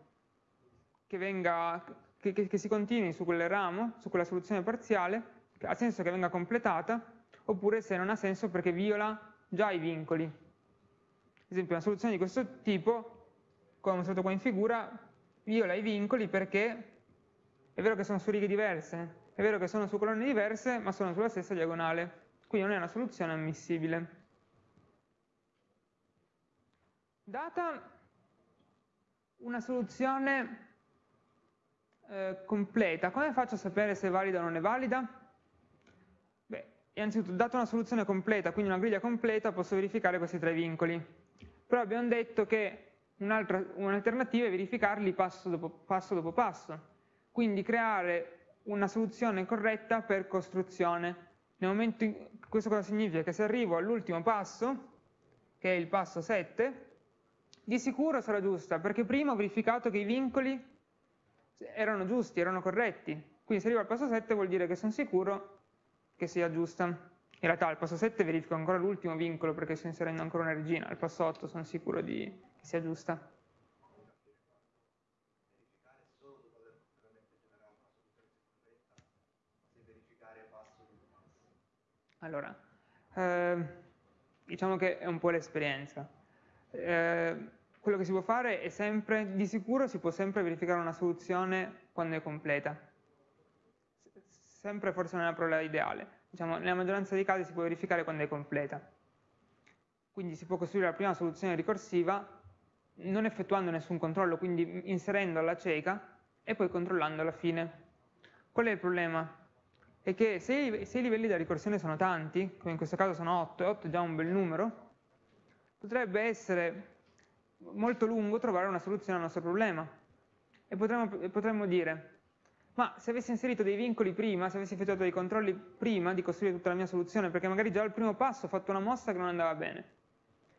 che, venga, che, che, che si continui su quel ramo, su quella soluzione parziale, ha senso che venga completata, oppure se non ha senso perché viola già i vincoli. Ad esempio una soluzione di questo tipo, come mostrato qua in figura, viola i vincoli perché è vero che sono su righe diverse, è vero che sono su colonne diverse, ma sono sulla stessa diagonale, quindi non è una soluzione ammissibile. Data una soluzione eh, completa, come faccio a sapere se è valida o non è valida? Beh, innanzitutto, data una soluzione completa, quindi una griglia completa, posso verificare questi tre vincoli. Però abbiamo detto che un'alternativa è verificarli passo dopo passo, dopo passo. Quindi creare una soluzione corretta per costruzione. Nel momento in, questo cosa significa? Che se arrivo all'ultimo passo, che è il passo 7, di sicuro sarà giusta, perché prima ho verificato che i vincoli erano giusti, erano corretti. Quindi se arrivo al passo 7 vuol dire che sono sicuro che sia giusta. In realtà al passo 7 verifico ancora l'ultimo vincolo perché sto inserendo ancora una regina, al passo 8 sono sicuro di, che sia giusta. Allora, eh, diciamo che è un po' l'esperienza. Eh, quello che si può fare è sempre, di sicuro si può sempre verificare una soluzione quando è completa. Sempre forse non è la parola ideale. Diciamo, nella maggioranza dei casi si può verificare quando è completa. Quindi si può costruire la prima soluzione ricorsiva non effettuando nessun controllo, quindi inserendo alla cieca e poi controllando alla fine. Qual è il problema? è che se se i livelli della ricorsione sono tanti, come in questo caso sono 8, e 8 è già un bel numero, potrebbe essere molto lungo trovare una soluzione al nostro problema. E potremmo, potremmo dire, ma se avessi inserito dei vincoli prima, se avessi effettuato dei controlli prima di costruire tutta la mia soluzione, perché magari già al primo passo ho fatto una mossa che non andava bene.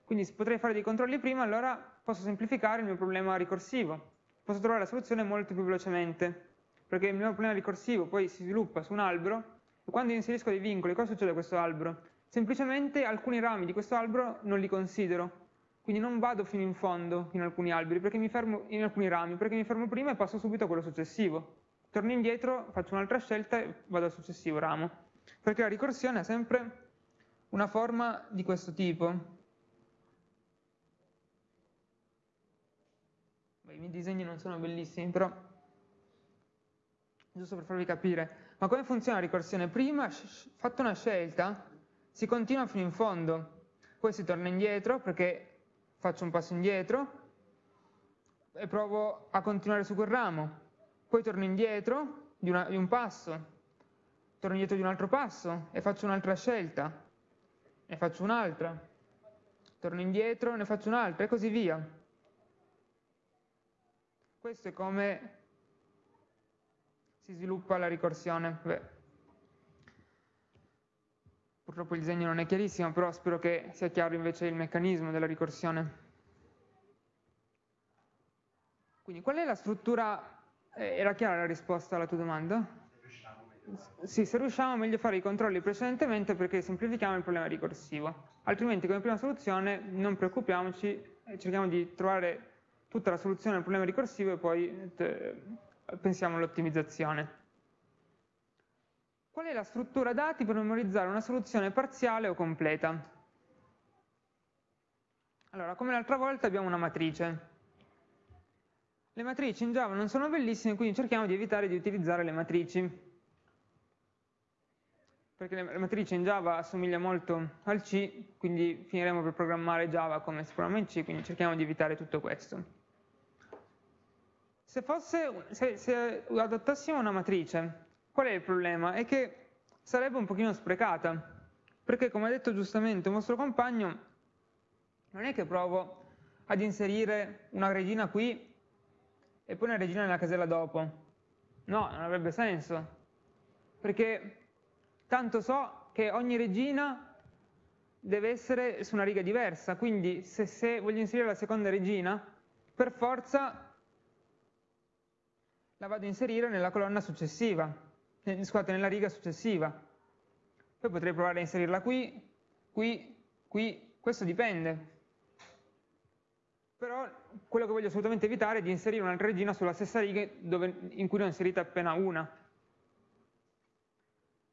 Quindi se potrei fare dei controlli prima, allora posso semplificare il mio problema ricorsivo. Posso trovare la soluzione molto più velocemente perché il mio problema ricorsivo poi si sviluppa su un albero e quando inserisco dei vincoli cosa succede a questo albero? Semplicemente alcuni rami di questo albero non li considero, quindi non vado fino in fondo in alcuni alberi, perché mi fermo in alcuni rami, perché mi fermo prima e passo subito a quello successivo. Torno indietro, faccio un'altra scelta e vado al successivo ramo. Perché la ricorsione ha sempre una forma di questo tipo. I miei disegni non sono bellissimi, però giusto per farvi capire. Ma come funziona la ricorsione? Prima, fatta una scelta, si continua fino in fondo, poi si torna indietro perché faccio un passo indietro e provo a continuare su quel ramo, poi torno indietro di, una, di un passo, torno indietro di un altro passo e faccio un'altra scelta, ne faccio un'altra, torno indietro, ne faccio un'altra e così via. Questo è come si sviluppa la ricorsione. Beh, purtroppo il disegno non è chiarissimo, però spero che sia chiaro invece il meccanismo della ricorsione. Quindi qual è la struttura? Eh, era chiara la risposta alla tua domanda? Sì, se riusciamo è meglio fare i controlli precedentemente perché semplifichiamo il problema ricorsivo. Altrimenti come prima soluzione non preoccupiamoci, cerchiamo di trovare tutta la soluzione al problema ricorsivo e poi eh, pensiamo all'ottimizzazione. Qual è la struttura dati per memorizzare una soluzione parziale o completa? Allora, come l'altra volta abbiamo una matrice. Le matrici in Java non sono bellissime, quindi cerchiamo di evitare di utilizzare le matrici. Perché la matrice in Java assomiglia molto al C, quindi finiremo per programmare Java come si programma in C, quindi cerchiamo di evitare tutto questo. Se, fosse, se, se adottassimo una matrice, qual è il problema? È che sarebbe un pochino sprecata, perché come ha detto giustamente un vostro compagno, non è che provo ad inserire una regina qui e poi una regina nella casella dopo. No, non avrebbe senso, perché tanto so che ogni regina deve essere su una riga diversa, quindi se, se voglio inserire la seconda regina, per forza la vado a inserire nella colonna successiva, eh, scusate, nella riga successiva. Poi potrei provare a inserirla qui, qui, qui, questo dipende. Però quello che voglio assolutamente evitare è di inserire un'altra regina sulla stessa riga dove, in cui ne ho inserita appena una.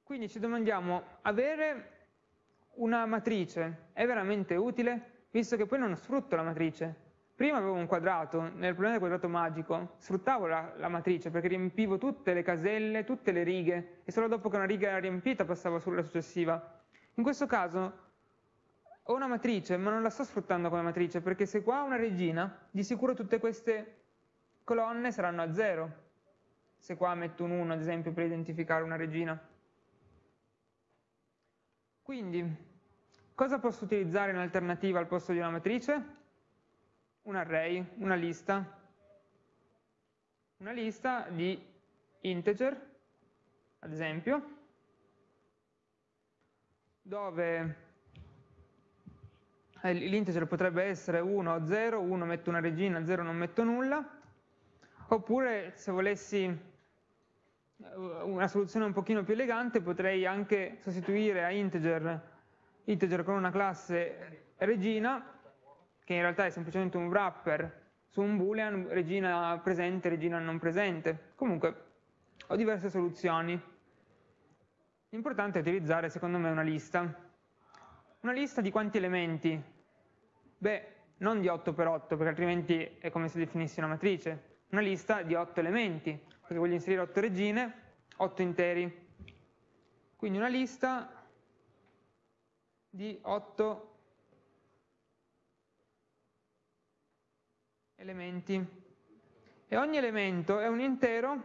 Quindi ci domandiamo, avere una matrice è veramente utile? Visto che poi non sfrutto la matrice, Prima avevo un quadrato, nel problema del quadrato magico sfruttavo la, la, matrice perché riempivo tutte le caselle, tutte le righe e solo dopo che una riga era riempita passavo sulla successiva. In questo caso ho una matrice ma non la sto sfruttando come matrice perché se qua ho una regina di sicuro tutte queste colonne saranno a zero. Se qua metto un 1 ad esempio per identificare una regina. Quindi cosa posso utilizzare in alternativa al posto di una matrice? un array, una lista, una lista di integer, ad esempio, dove eh, l'integer potrebbe essere 1 o 0, 1 metto una regina, 0 non metto nulla, oppure se volessi eh, una soluzione un pochino più elegante potrei anche sostituire a integer, integer con una classe regina che in realtà è semplicemente un wrapper su un boolean regina presente, regina non presente. Comunque ho diverse soluzioni. L'importante è utilizzare secondo me una lista. Una lista di quanti elementi? Beh, non di 8 per 8 perché altrimenti è come se definissi una matrice. Una lista di 8 elementi, perché voglio inserire 8 regine, 8 interi. Quindi una lista di 8 elementi e ogni elemento è un intero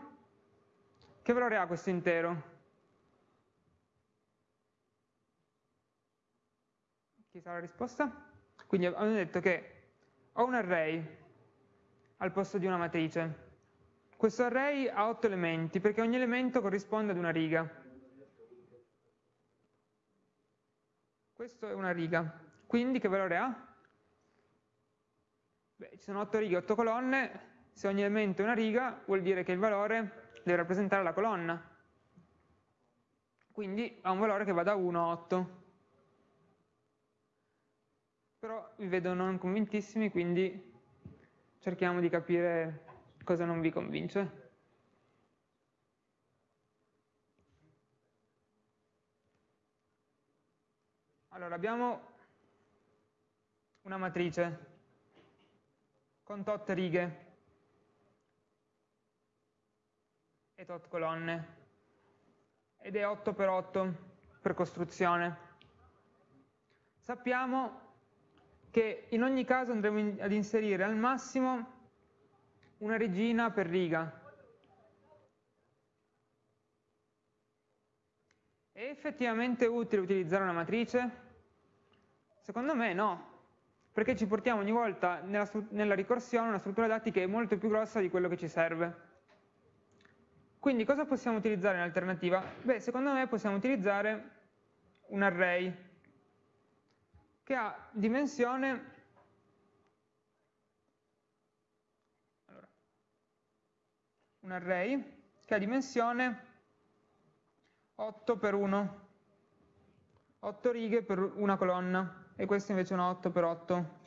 che valore ha questo intero? Chi sa la risposta? Quindi abbiamo detto che ho un array al posto di una matrice. Questo array ha 8 elementi perché ogni elemento corrisponde ad una riga. Questo è una riga. Quindi che valore ha? Beh, ci sono 8 righe, 8 colonne, se ogni elemento è una riga vuol dire che il valore deve rappresentare la colonna. Quindi ha un valore che va da 1 a 8. Però vi vedo non convintissimi, quindi cerchiamo di capire cosa non vi convince. Allora, abbiamo una matrice con tot righe e tot colonne ed è 8 per 8 per costruzione. Sappiamo che in ogni caso andremo ad inserire al massimo una regina per riga. È effettivamente utile utilizzare una matrice? Secondo me no, perché ci portiamo ogni volta nella, nella ricorsione una struttura dati che è molto più grossa di quello che ci serve. Quindi cosa possiamo utilizzare in alternativa? Beh, secondo me possiamo utilizzare un array che ha dimensione allora, un array che ha dimensione 8 per 1 8 righe per una colonna e questo invece è un 8 per 8.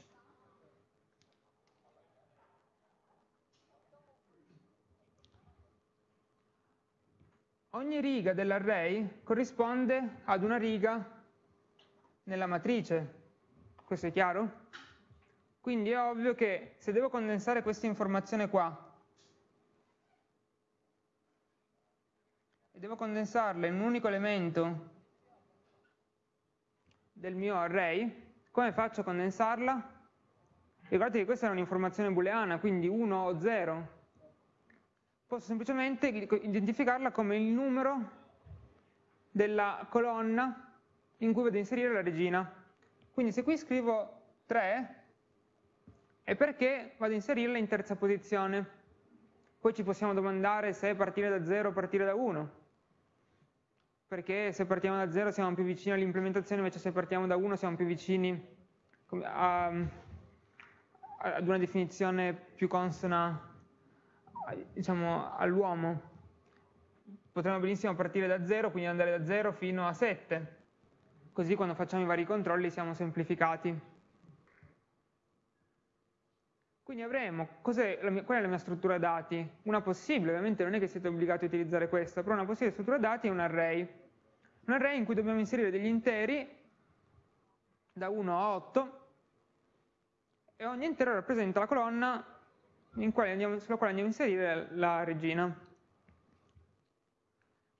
Ogni riga dell'array corrisponde ad una riga nella matrice. Questo è chiaro? Quindi è ovvio che se devo condensare questa informazione qua e devo condensarla in un unico elemento del mio array, come faccio a condensarla? Ricordate che questa è un'informazione booleana, quindi 1 o 0. Posso semplicemente identificarla come il numero della colonna in cui vado a inserire la regina. Quindi se qui scrivo 3, è perché vado a inserirla in terza posizione. Poi ci possiamo domandare se partire da 0 o partire da 1 perché se partiamo da 0 siamo più vicini all'implementazione, invece se partiamo da 1 siamo più vicini a, ad una definizione più consona diciamo, all'uomo. Potremmo benissimo partire da 0, quindi andare da 0 fino a 7, così quando facciamo i vari controlli siamo semplificati. Quindi avremo, è mia, qual è la mia struttura dati? Una possibile, ovviamente non è che siete obbligati a utilizzare questa, però una possibile struttura dati è un array un array in cui dobbiamo inserire degli interi da 1 a 8 e ogni intero rappresenta la colonna andiamo, sulla quale andiamo a inserire la regina.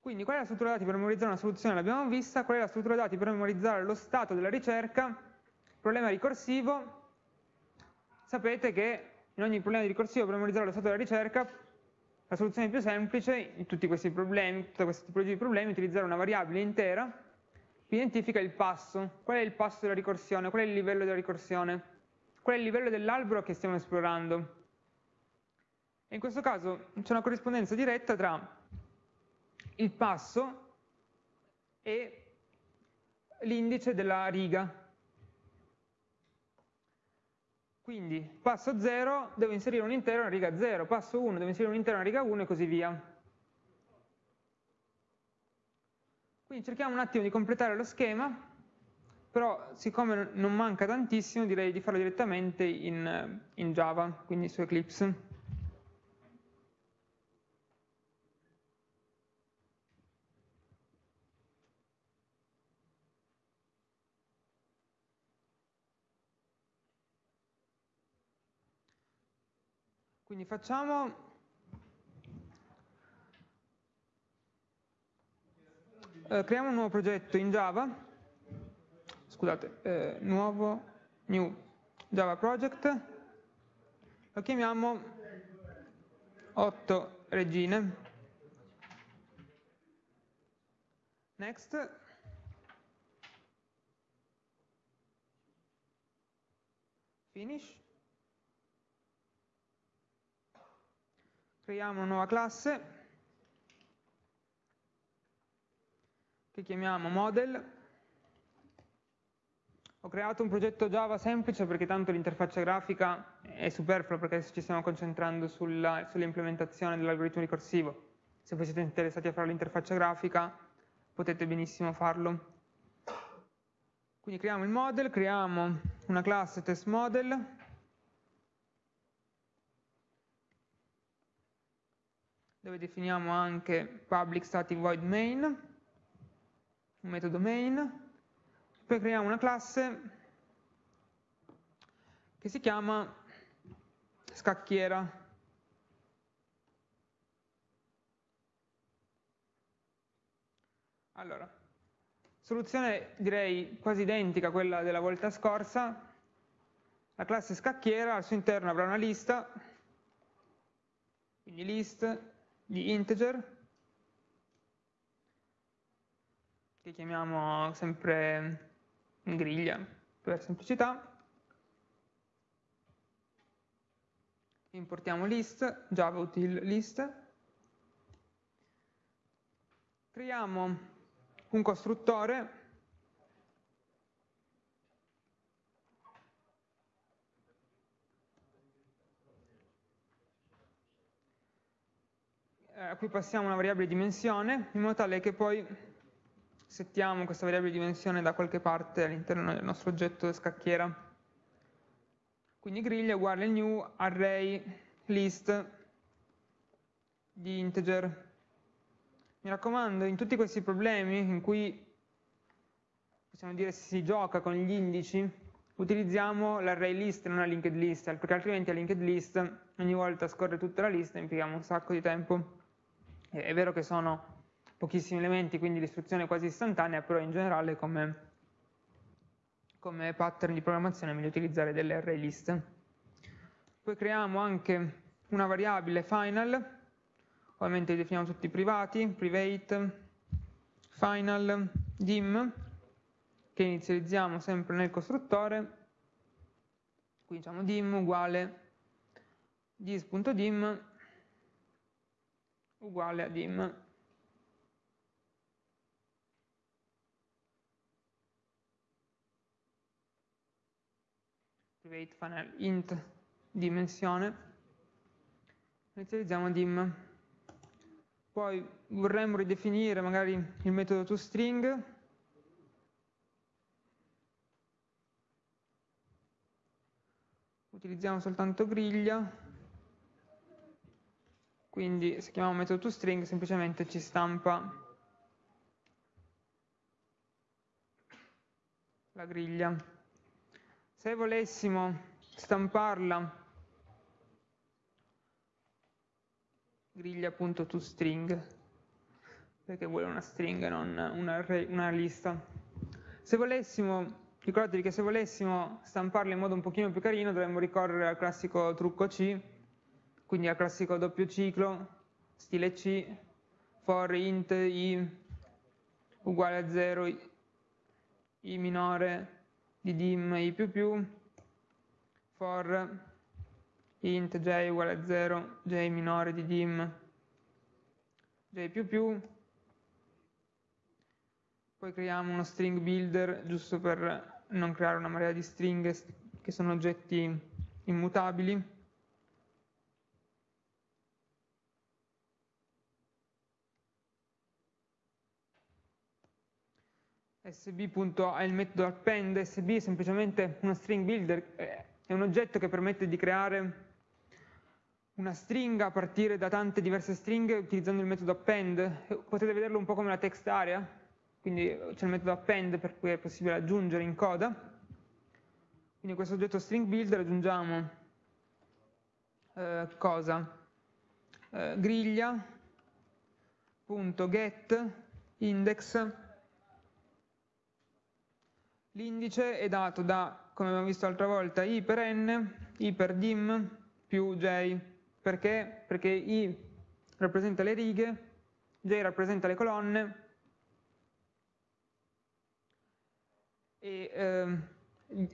Quindi qual è la struttura dati per memorizzare una soluzione? L'abbiamo vista, qual è la struttura dati per memorizzare lo stato della ricerca? Problema ricorsivo, sapete che in ogni problema di ricorsivo per memorizzare lo stato della ricerca la soluzione più semplice in tutti questi problemi, tutta questa tipologia di problemi, è utilizzare una variabile intera che identifica il passo. Qual è il passo della ricorsione? Qual è il livello della ricorsione? Qual è il livello dell'albero che stiamo esplorando? E in questo caso c'è una corrispondenza diretta tra il passo e l'indice della riga Quindi passo 0 devo inserire un intero in riga 0, passo 1 devo inserire un intero in riga 1 e così via. Quindi cerchiamo un attimo di completare lo schema, però siccome non manca tantissimo direi di farlo direttamente in, in Java, quindi su Eclipse. Quindi facciamo eh, creiamo un nuovo progetto in Java, scusate, eh, nuovo new Java project, lo chiamiamo 8 regine. Next. Finish. Creiamo una nuova classe che chiamiamo model. Ho creato un progetto Java semplice perché tanto l'interfaccia grafica è superflua perché ci stiamo concentrando sull'implementazione dell'algoritmo ricorsivo. Se voi siete interessati a fare l'interfaccia grafica potete benissimo farlo. Quindi creiamo il model, creiamo una classe testModel dove definiamo anche public static void main, un metodo main, poi creiamo una classe che si chiama scacchiera. Allora, soluzione direi quasi identica a quella della volta scorsa, la classe scacchiera al suo interno avrà una lista, quindi list di integer che chiamiamo sempre griglia per semplicità. Importiamo list, java util list. Creiamo un costruttore Eh, a cui passiamo una variabile dimensione, in modo tale che poi settiamo questa variabile dimensione da qualche parte all'interno del nostro oggetto scacchiera. Quindi griglia uguale new array list di integer. Mi raccomando, in tutti questi problemi in cui possiamo dire si gioca con gli indici, utilizziamo l'array list e non la linked list, perché altrimenti a linked list ogni volta scorre tutta la lista e impieghiamo un sacco di tempo. È vero che sono pochissimi elementi, quindi l'istruzione è quasi istantanea, però in generale come, come pattern di programmazione è meglio utilizzare delle array list. Poi creiamo anche una variabile final, ovviamente li definiamo tutti privati, private, final, dim, che inizializziamo sempre nel costruttore, qui diciamo dim uguale dis.dim uguale a dim. Private funnel int dimensione, inizializziamo dim. Poi vorremmo ridefinire magari il metodo toString, utilizziamo soltanto griglia, quindi se chiamiamo metodo toString semplicemente ci stampa la griglia. Se volessimo stamparla griglia.toString perché vuole una string e non una, una lista. Se volessimo Ricordatevi che se volessimo stamparlo in modo un pochino più carino dovremmo ricorrere al classico trucco C, quindi al classico doppio ciclo, stile C, for int i uguale a 0, i minore di dim i più più, for int j uguale a 0, j minore di dim j più più, poi creiamo uno string builder giusto per non creare una marea di stringhe che sono oggetti immutabili. Sb. ha il metodo append, sb è semplicemente uno string builder, eh, è un oggetto che permette di creare una stringa a partire da tante diverse stringhe utilizzando il metodo append, potete vederlo un po' come la text area, quindi c'è il metodo append per cui è possibile aggiungere in coda, quindi questo oggetto string builder aggiungiamo eh, cosa? Eh, griglia, punto get, index, l'indice è dato da, come abbiamo visto l'altra volta, i per n, i per dim più j, perché? Perché i rappresenta le righe, j rappresenta le colonne, e eh,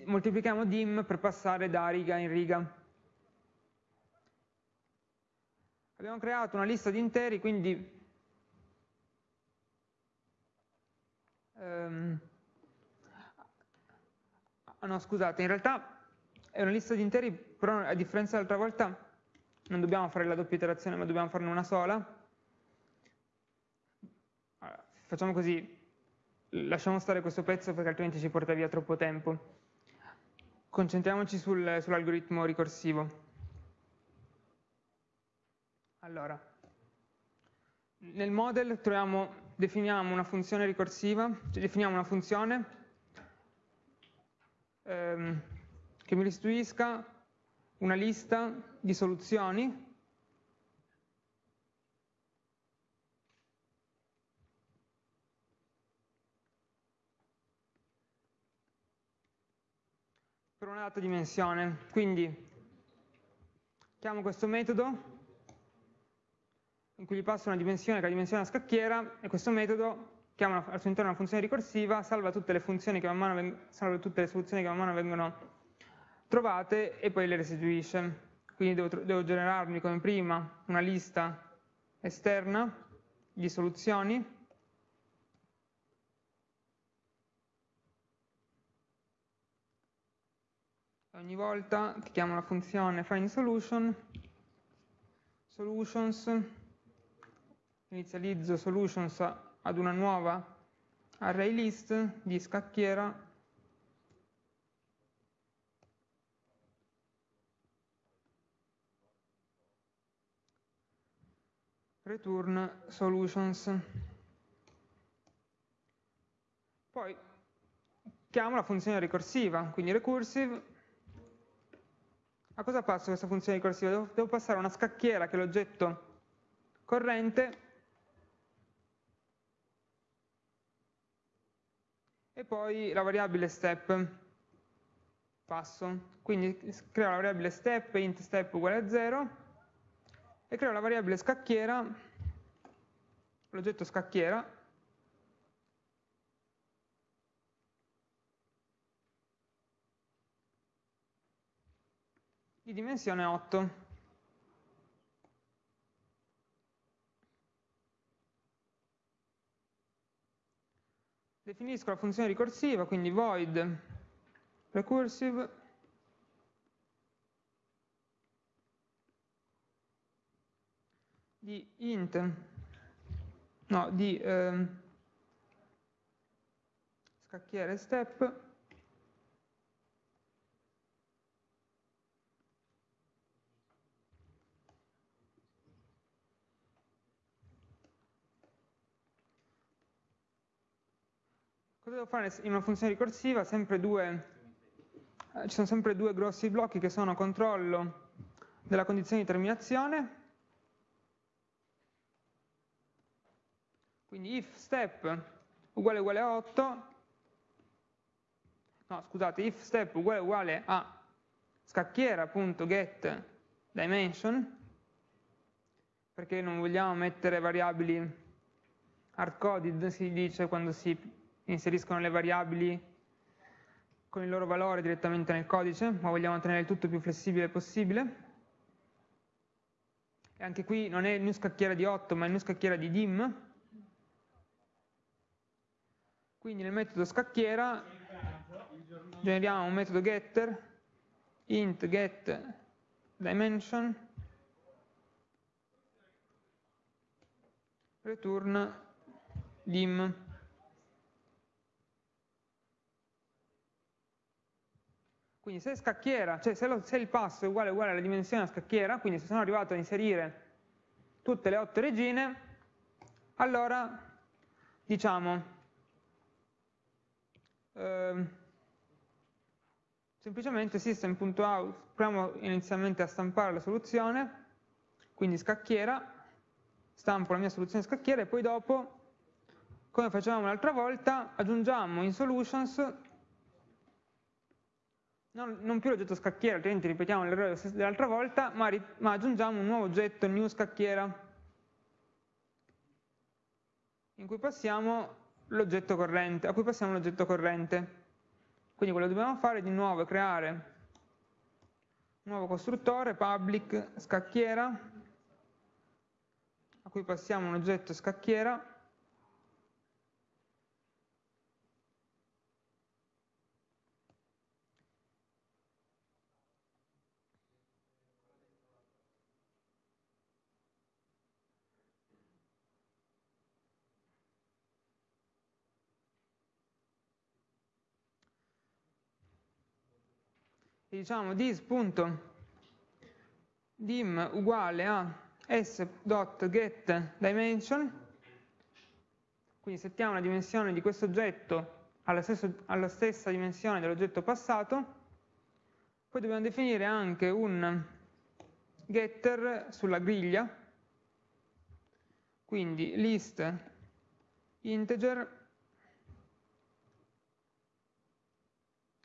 moltiplichiamo dim per passare da riga in riga. Abbiamo creato una lista di interi, quindi ehm, ah no scusate, in realtà è una lista di interi, però a differenza dell'altra volta non dobbiamo fare la doppia iterazione, ma dobbiamo farne una sola. Allora, facciamo così, lasciamo stare questo pezzo perché altrimenti ci porta via troppo tempo. Concentriamoci sul, sull'algoritmo ricorsivo. Allora, nel model troviamo, definiamo una funzione ricorsiva, cioè definiamo una funzione ehm, che mi restituisca una lista di soluzioni per una data dimensione. Quindi chiamo questo metodo in cui gli passo una dimensione che è la dimensione della scacchiera e questo metodo chiama al suo interno una funzione ricorsiva, salva tutte le, funzioni che man mano salva tutte le soluzioni che man mano vengono trovate e poi le restituisce. Quindi devo, devo generarmi come prima una lista esterna di soluzioni ogni volta che chiamo la funzione findSolution, solutions, inizializzo solutions ad una nuova array list di scacchiera return solutions. Poi chiamo la funzione ricorsiva, quindi recursive. A cosa passa questa funzione ricorsiva? Devo passare una scacchiera che è l'oggetto corrente e poi la variabile step passo. Quindi creo la variabile step, int step uguale a 0 e creo la variabile scacchiera, l'oggetto scacchiera di dimensione 8. Definisco la funzione ricorsiva, quindi void recursive di int, no, di eh, scacchiere step Cosa devo fare in una funzione ricorsiva? Due, eh, ci sono sempre due grossi blocchi che sono controllo della condizione di terminazione, quindi if step uguale uguale a 8, no scusate, if step uguale uguale a scacchiera.get dimension, perché non vogliamo mettere variabili hardcoded, si dice quando si inseriscono le variabili con il loro valore direttamente nel codice, ma vogliamo tenere il tutto più flessibile possibile. E anche qui non è il new scacchiera di 8, ma il new scacchiera di dim. Quindi nel metodo scacchiera generiamo un metodo getter, int get dimension, return dim. Quindi se scacchiera, cioè se, lo, se il passo è uguale uguale alla dimensione della scacchiera, quindi se sono arrivato a inserire tutte le otto regine, allora diciamo eh, semplicemente system.out, proviamo inizialmente a stampare la soluzione, quindi scacchiera, stampo la mia soluzione scacchiera e poi dopo, come facevamo l'altra volta, aggiungiamo in solutions non, non più l'oggetto scacchiera, altrimenti ripetiamo l'errore dell'altra volta, ma, ma aggiungiamo un nuovo oggetto new scacchiera in cui passiamo l'oggetto corrente, a cui passiamo l'oggetto corrente. Quindi quello che dobbiamo fare di nuovo è creare un nuovo costruttore, public scacchiera, a cui passiamo un oggetto scacchiera, diciamo this.dim uguale a s.getDimension, quindi settiamo la dimensione di questo oggetto alla, alla stessa dimensione dell'oggetto passato, poi dobbiamo definire anche un getter sulla griglia, quindi list integer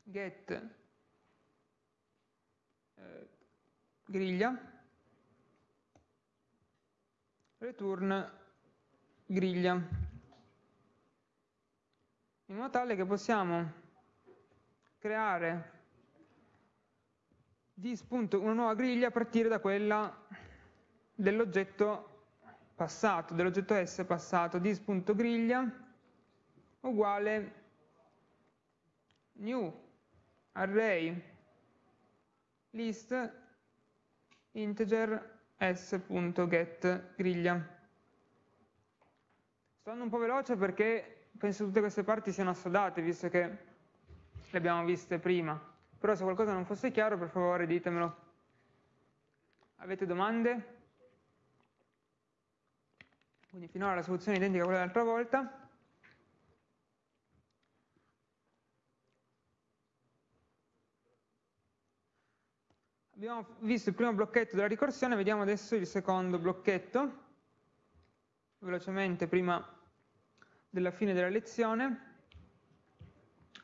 get griglia, return griglia, in modo tale che possiamo creare una nuova griglia a partire da quella dell'oggetto passato, dell'oggetto S passato, dis.griglia uguale new array list integer s.get griglia. Sto andando un po' veloce perché penso tutte queste parti siano assodate, visto che le abbiamo viste prima. Però se qualcosa non fosse chiaro, per favore ditemelo. Avete domande? Quindi finora la soluzione è identica a quella dell'altra volta. Abbiamo visto il primo blocchetto della ricorsione, vediamo adesso il secondo blocchetto, velocemente prima della fine della lezione.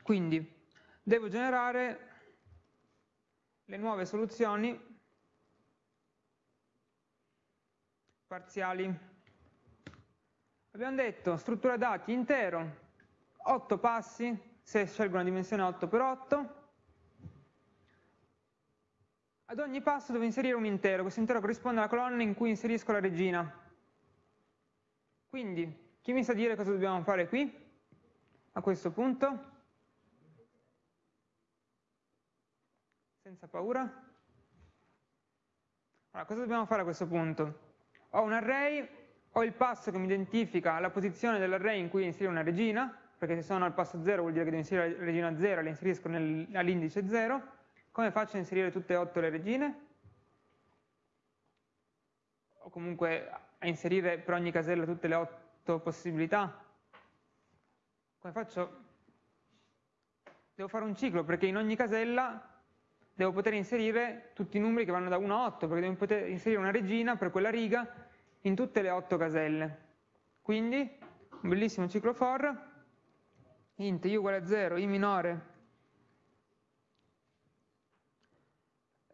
Quindi devo generare le nuove soluzioni parziali. Abbiamo detto struttura dati intero, 8 passi, se scelgo una dimensione 8 per 8 ad ogni passo devo inserire un intero, questo intero corrisponde alla colonna in cui inserisco la regina. Quindi, chi mi sa dire cosa dobbiamo fare qui, a questo punto? Senza paura? Allora, cosa dobbiamo fare a questo punto? Ho un array, ho il passo che mi identifica la posizione dell'array in cui inserire una regina, perché se sono al passo 0 vuol dire che devo inserire la regina 0 e la inserisco all'indice 0, come faccio a inserire tutte e otto le regine? O comunque a inserire per ogni casella tutte le otto possibilità? Come faccio? Devo fare un ciclo perché in ogni casella devo poter inserire tutti i numeri che vanno da 1 a 8, perché devo poter inserire una regina per quella riga in tutte le otto caselle. Quindi, un bellissimo ciclo for, int i uguale a 0, i minore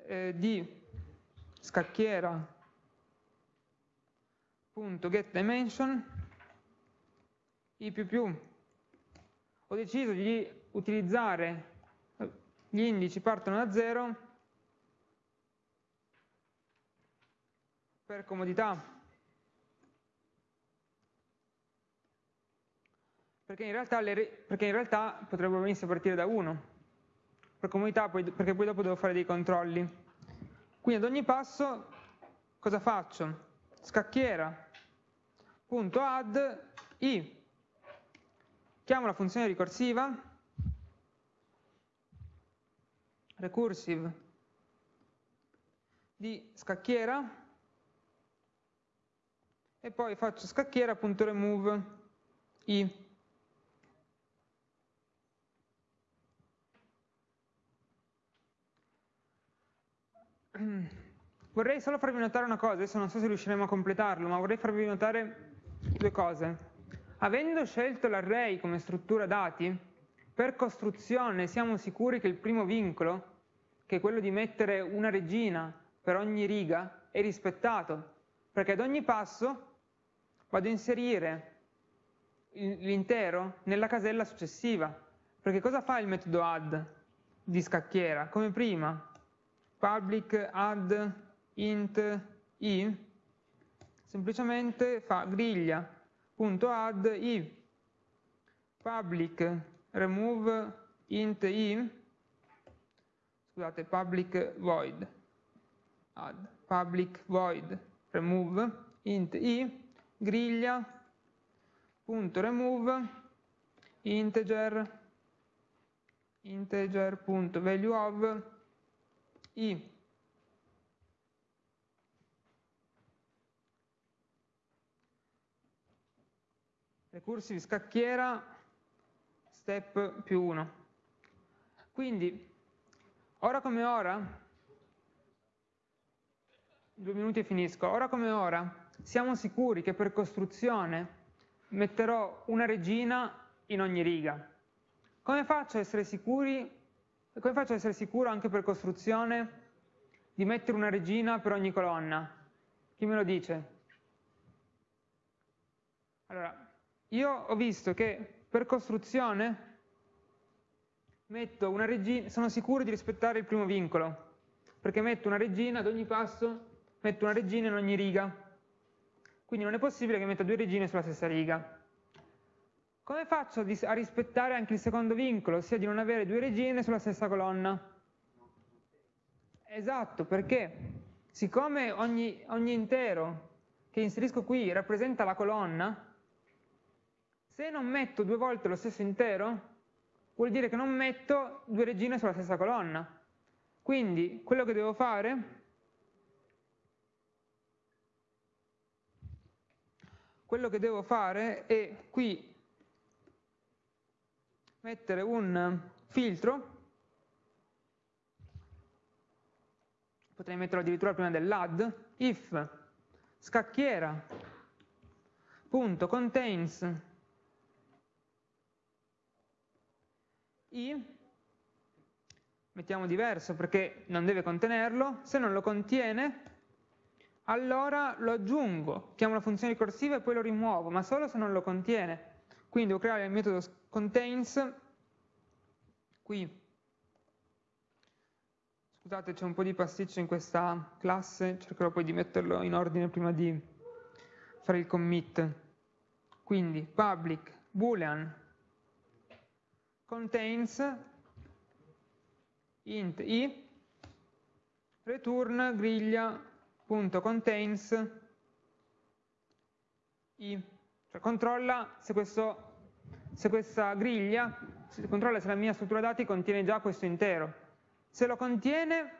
eh, di scacchiera punto get dimension i più più. Ho deciso di utilizzare gli indici partono da 0 per comodità. Perché in realtà, le, perché in realtà potrebbero benissimo partire da 1 per comodità perché poi dopo devo fare dei controlli. Quindi ad ogni passo cosa faccio? Scacchiera. Punto add i. Chiamo la funzione ricorsiva. Recursive. Di scacchiera. E poi faccio scacchiera.remove i vorrei solo farvi notare una cosa, adesso non so se riusciremo a completarlo, ma vorrei farvi notare due cose. Avendo scelto l'array come struttura dati, per costruzione siamo sicuri che il primo vincolo, che è quello di mettere una regina per ogni riga, è rispettato, perché ad ogni passo vado a inserire l'intero nella casella successiva. Perché cosa fa il metodo add di scacchiera? Come prima, public add int i semplicemente fa griglia.add i. Public remove int i scusate public void add public void remove int i griglia punto remove integer integer i recursive scacchiera step più 1 quindi ora come ora due minuti e finisco ora come ora siamo sicuri che per costruzione metterò una regina in ogni riga. Come faccio a essere sicuri come faccio ad essere sicuro anche per costruzione di mettere una regina per ogni colonna? Chi me lo dice? Allora, io ho visto che per costruzione metto una regina, sono sicuro di rispettare il primo vincolo, perché metto una regina ad ogni passo, metto una regina in ogni riga. Quindi non è possibile che metta due regine sulla stessa riga. Come faccio a rispettare anche il secondo vincolo, ossia di non avere due regine sulla stessa colonna? Esatto, perché siccome ogni, ogni intero che inserisco qui rappresenta la colonna, se non metto due volte lo stesso intero, vuol dire che non metto due regine sulla stessa colonna. Quindi quello che devo fare quello che devo fare è qui mettere un filtro potrei metterlo addirittura prima dell'add, if scacchiera punto contains i mettiamo diverso perché non deve contenerlo, se non lo contiene allora lo aggiungo, chiamo la funzione ricorsiva e poi lo rimuovo, ma solo se non lo contiene. Quindi devo creare il metodo contains, qui, scusate c'è un po' di pasticcio in questa classe, cercherò poi di metterlo in ordine prima di fare il commit. Quindi public boolean contains int i return griglia.contains i cioè controlla se, questo, se questa griglia se controlla se la mia struttura dati contiene già questo intero se lo contiene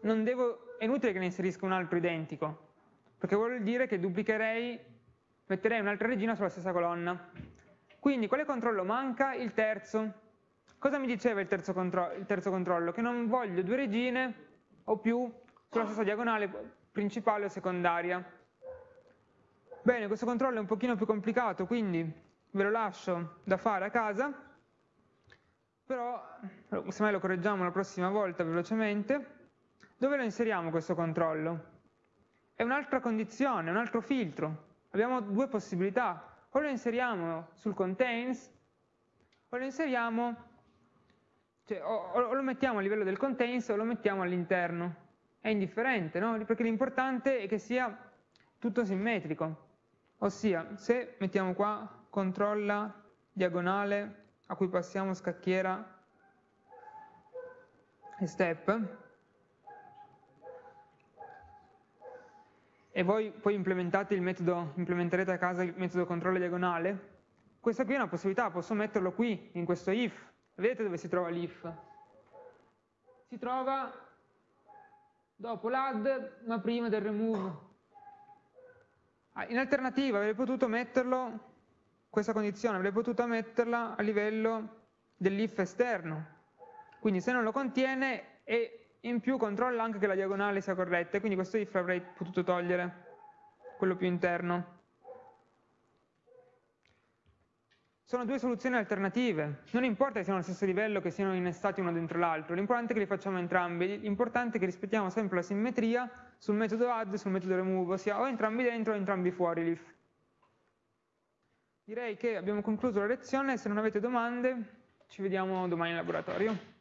devo, è inutile che ne inserisca un altro identico perché vuol dire che duplicherei metterei un'altra regina sulla stessa colonna quindi quale controllo manca? il terzo Cosa mi diceva il terzo, il terzo controllo? Che non voglio due regine o più sulla stessa diagonale principale o secondaria. Bene, questo controllo è un pochino più complicato, quindi ve lo lascio da fare a casa, però semmai lo correggiamo la prossima volta velocemente. Dove lo inseriamo questo controllo? È un'altra condizione, un altro filtro. Abbiamo due possibilità, o lo inseriamo sul contains, o lo inseriamo cioè, o, o, lo mettiamo a livello del contains o lo mettiamo all'interno. È indifferente, no? Perché l'importante è che sia tutto simmetrico. Ossia, se mettiamo qua controlla diagonale a cui passiamo scacchiera e step, e voi poi implementate il metodo, implementerete a casa il metodo controlla diagonale, questa qui è una possibilità, posso metterlo qui, in questo if, Vedete dove si trova l'if? Si trova dopo l'add ma prima del remove. Ah, in alternativa avrei potuto metterlo, questa condizione, avrei potuto metterla a livello dell'if esterno. Quindi se non lo contiene e in più controlla anche che la diagonale sia corretta, quindi questo if avrei potuto togliere quello più interno. Sono due soluzioni alternative, non importa che siano allo stesso livello, che siano innestati uno dentro l'altro, l'importante è che li facciamo entrambi, l'importante è che rispettiamo sempre la simmetria sul metodo add e sul metodo remove, ossia o entrambi dentro o entrambi fuori l'if. Direi che abbiamo concluso la lezione, se non avete domande ci vediamo domani in laboratorio.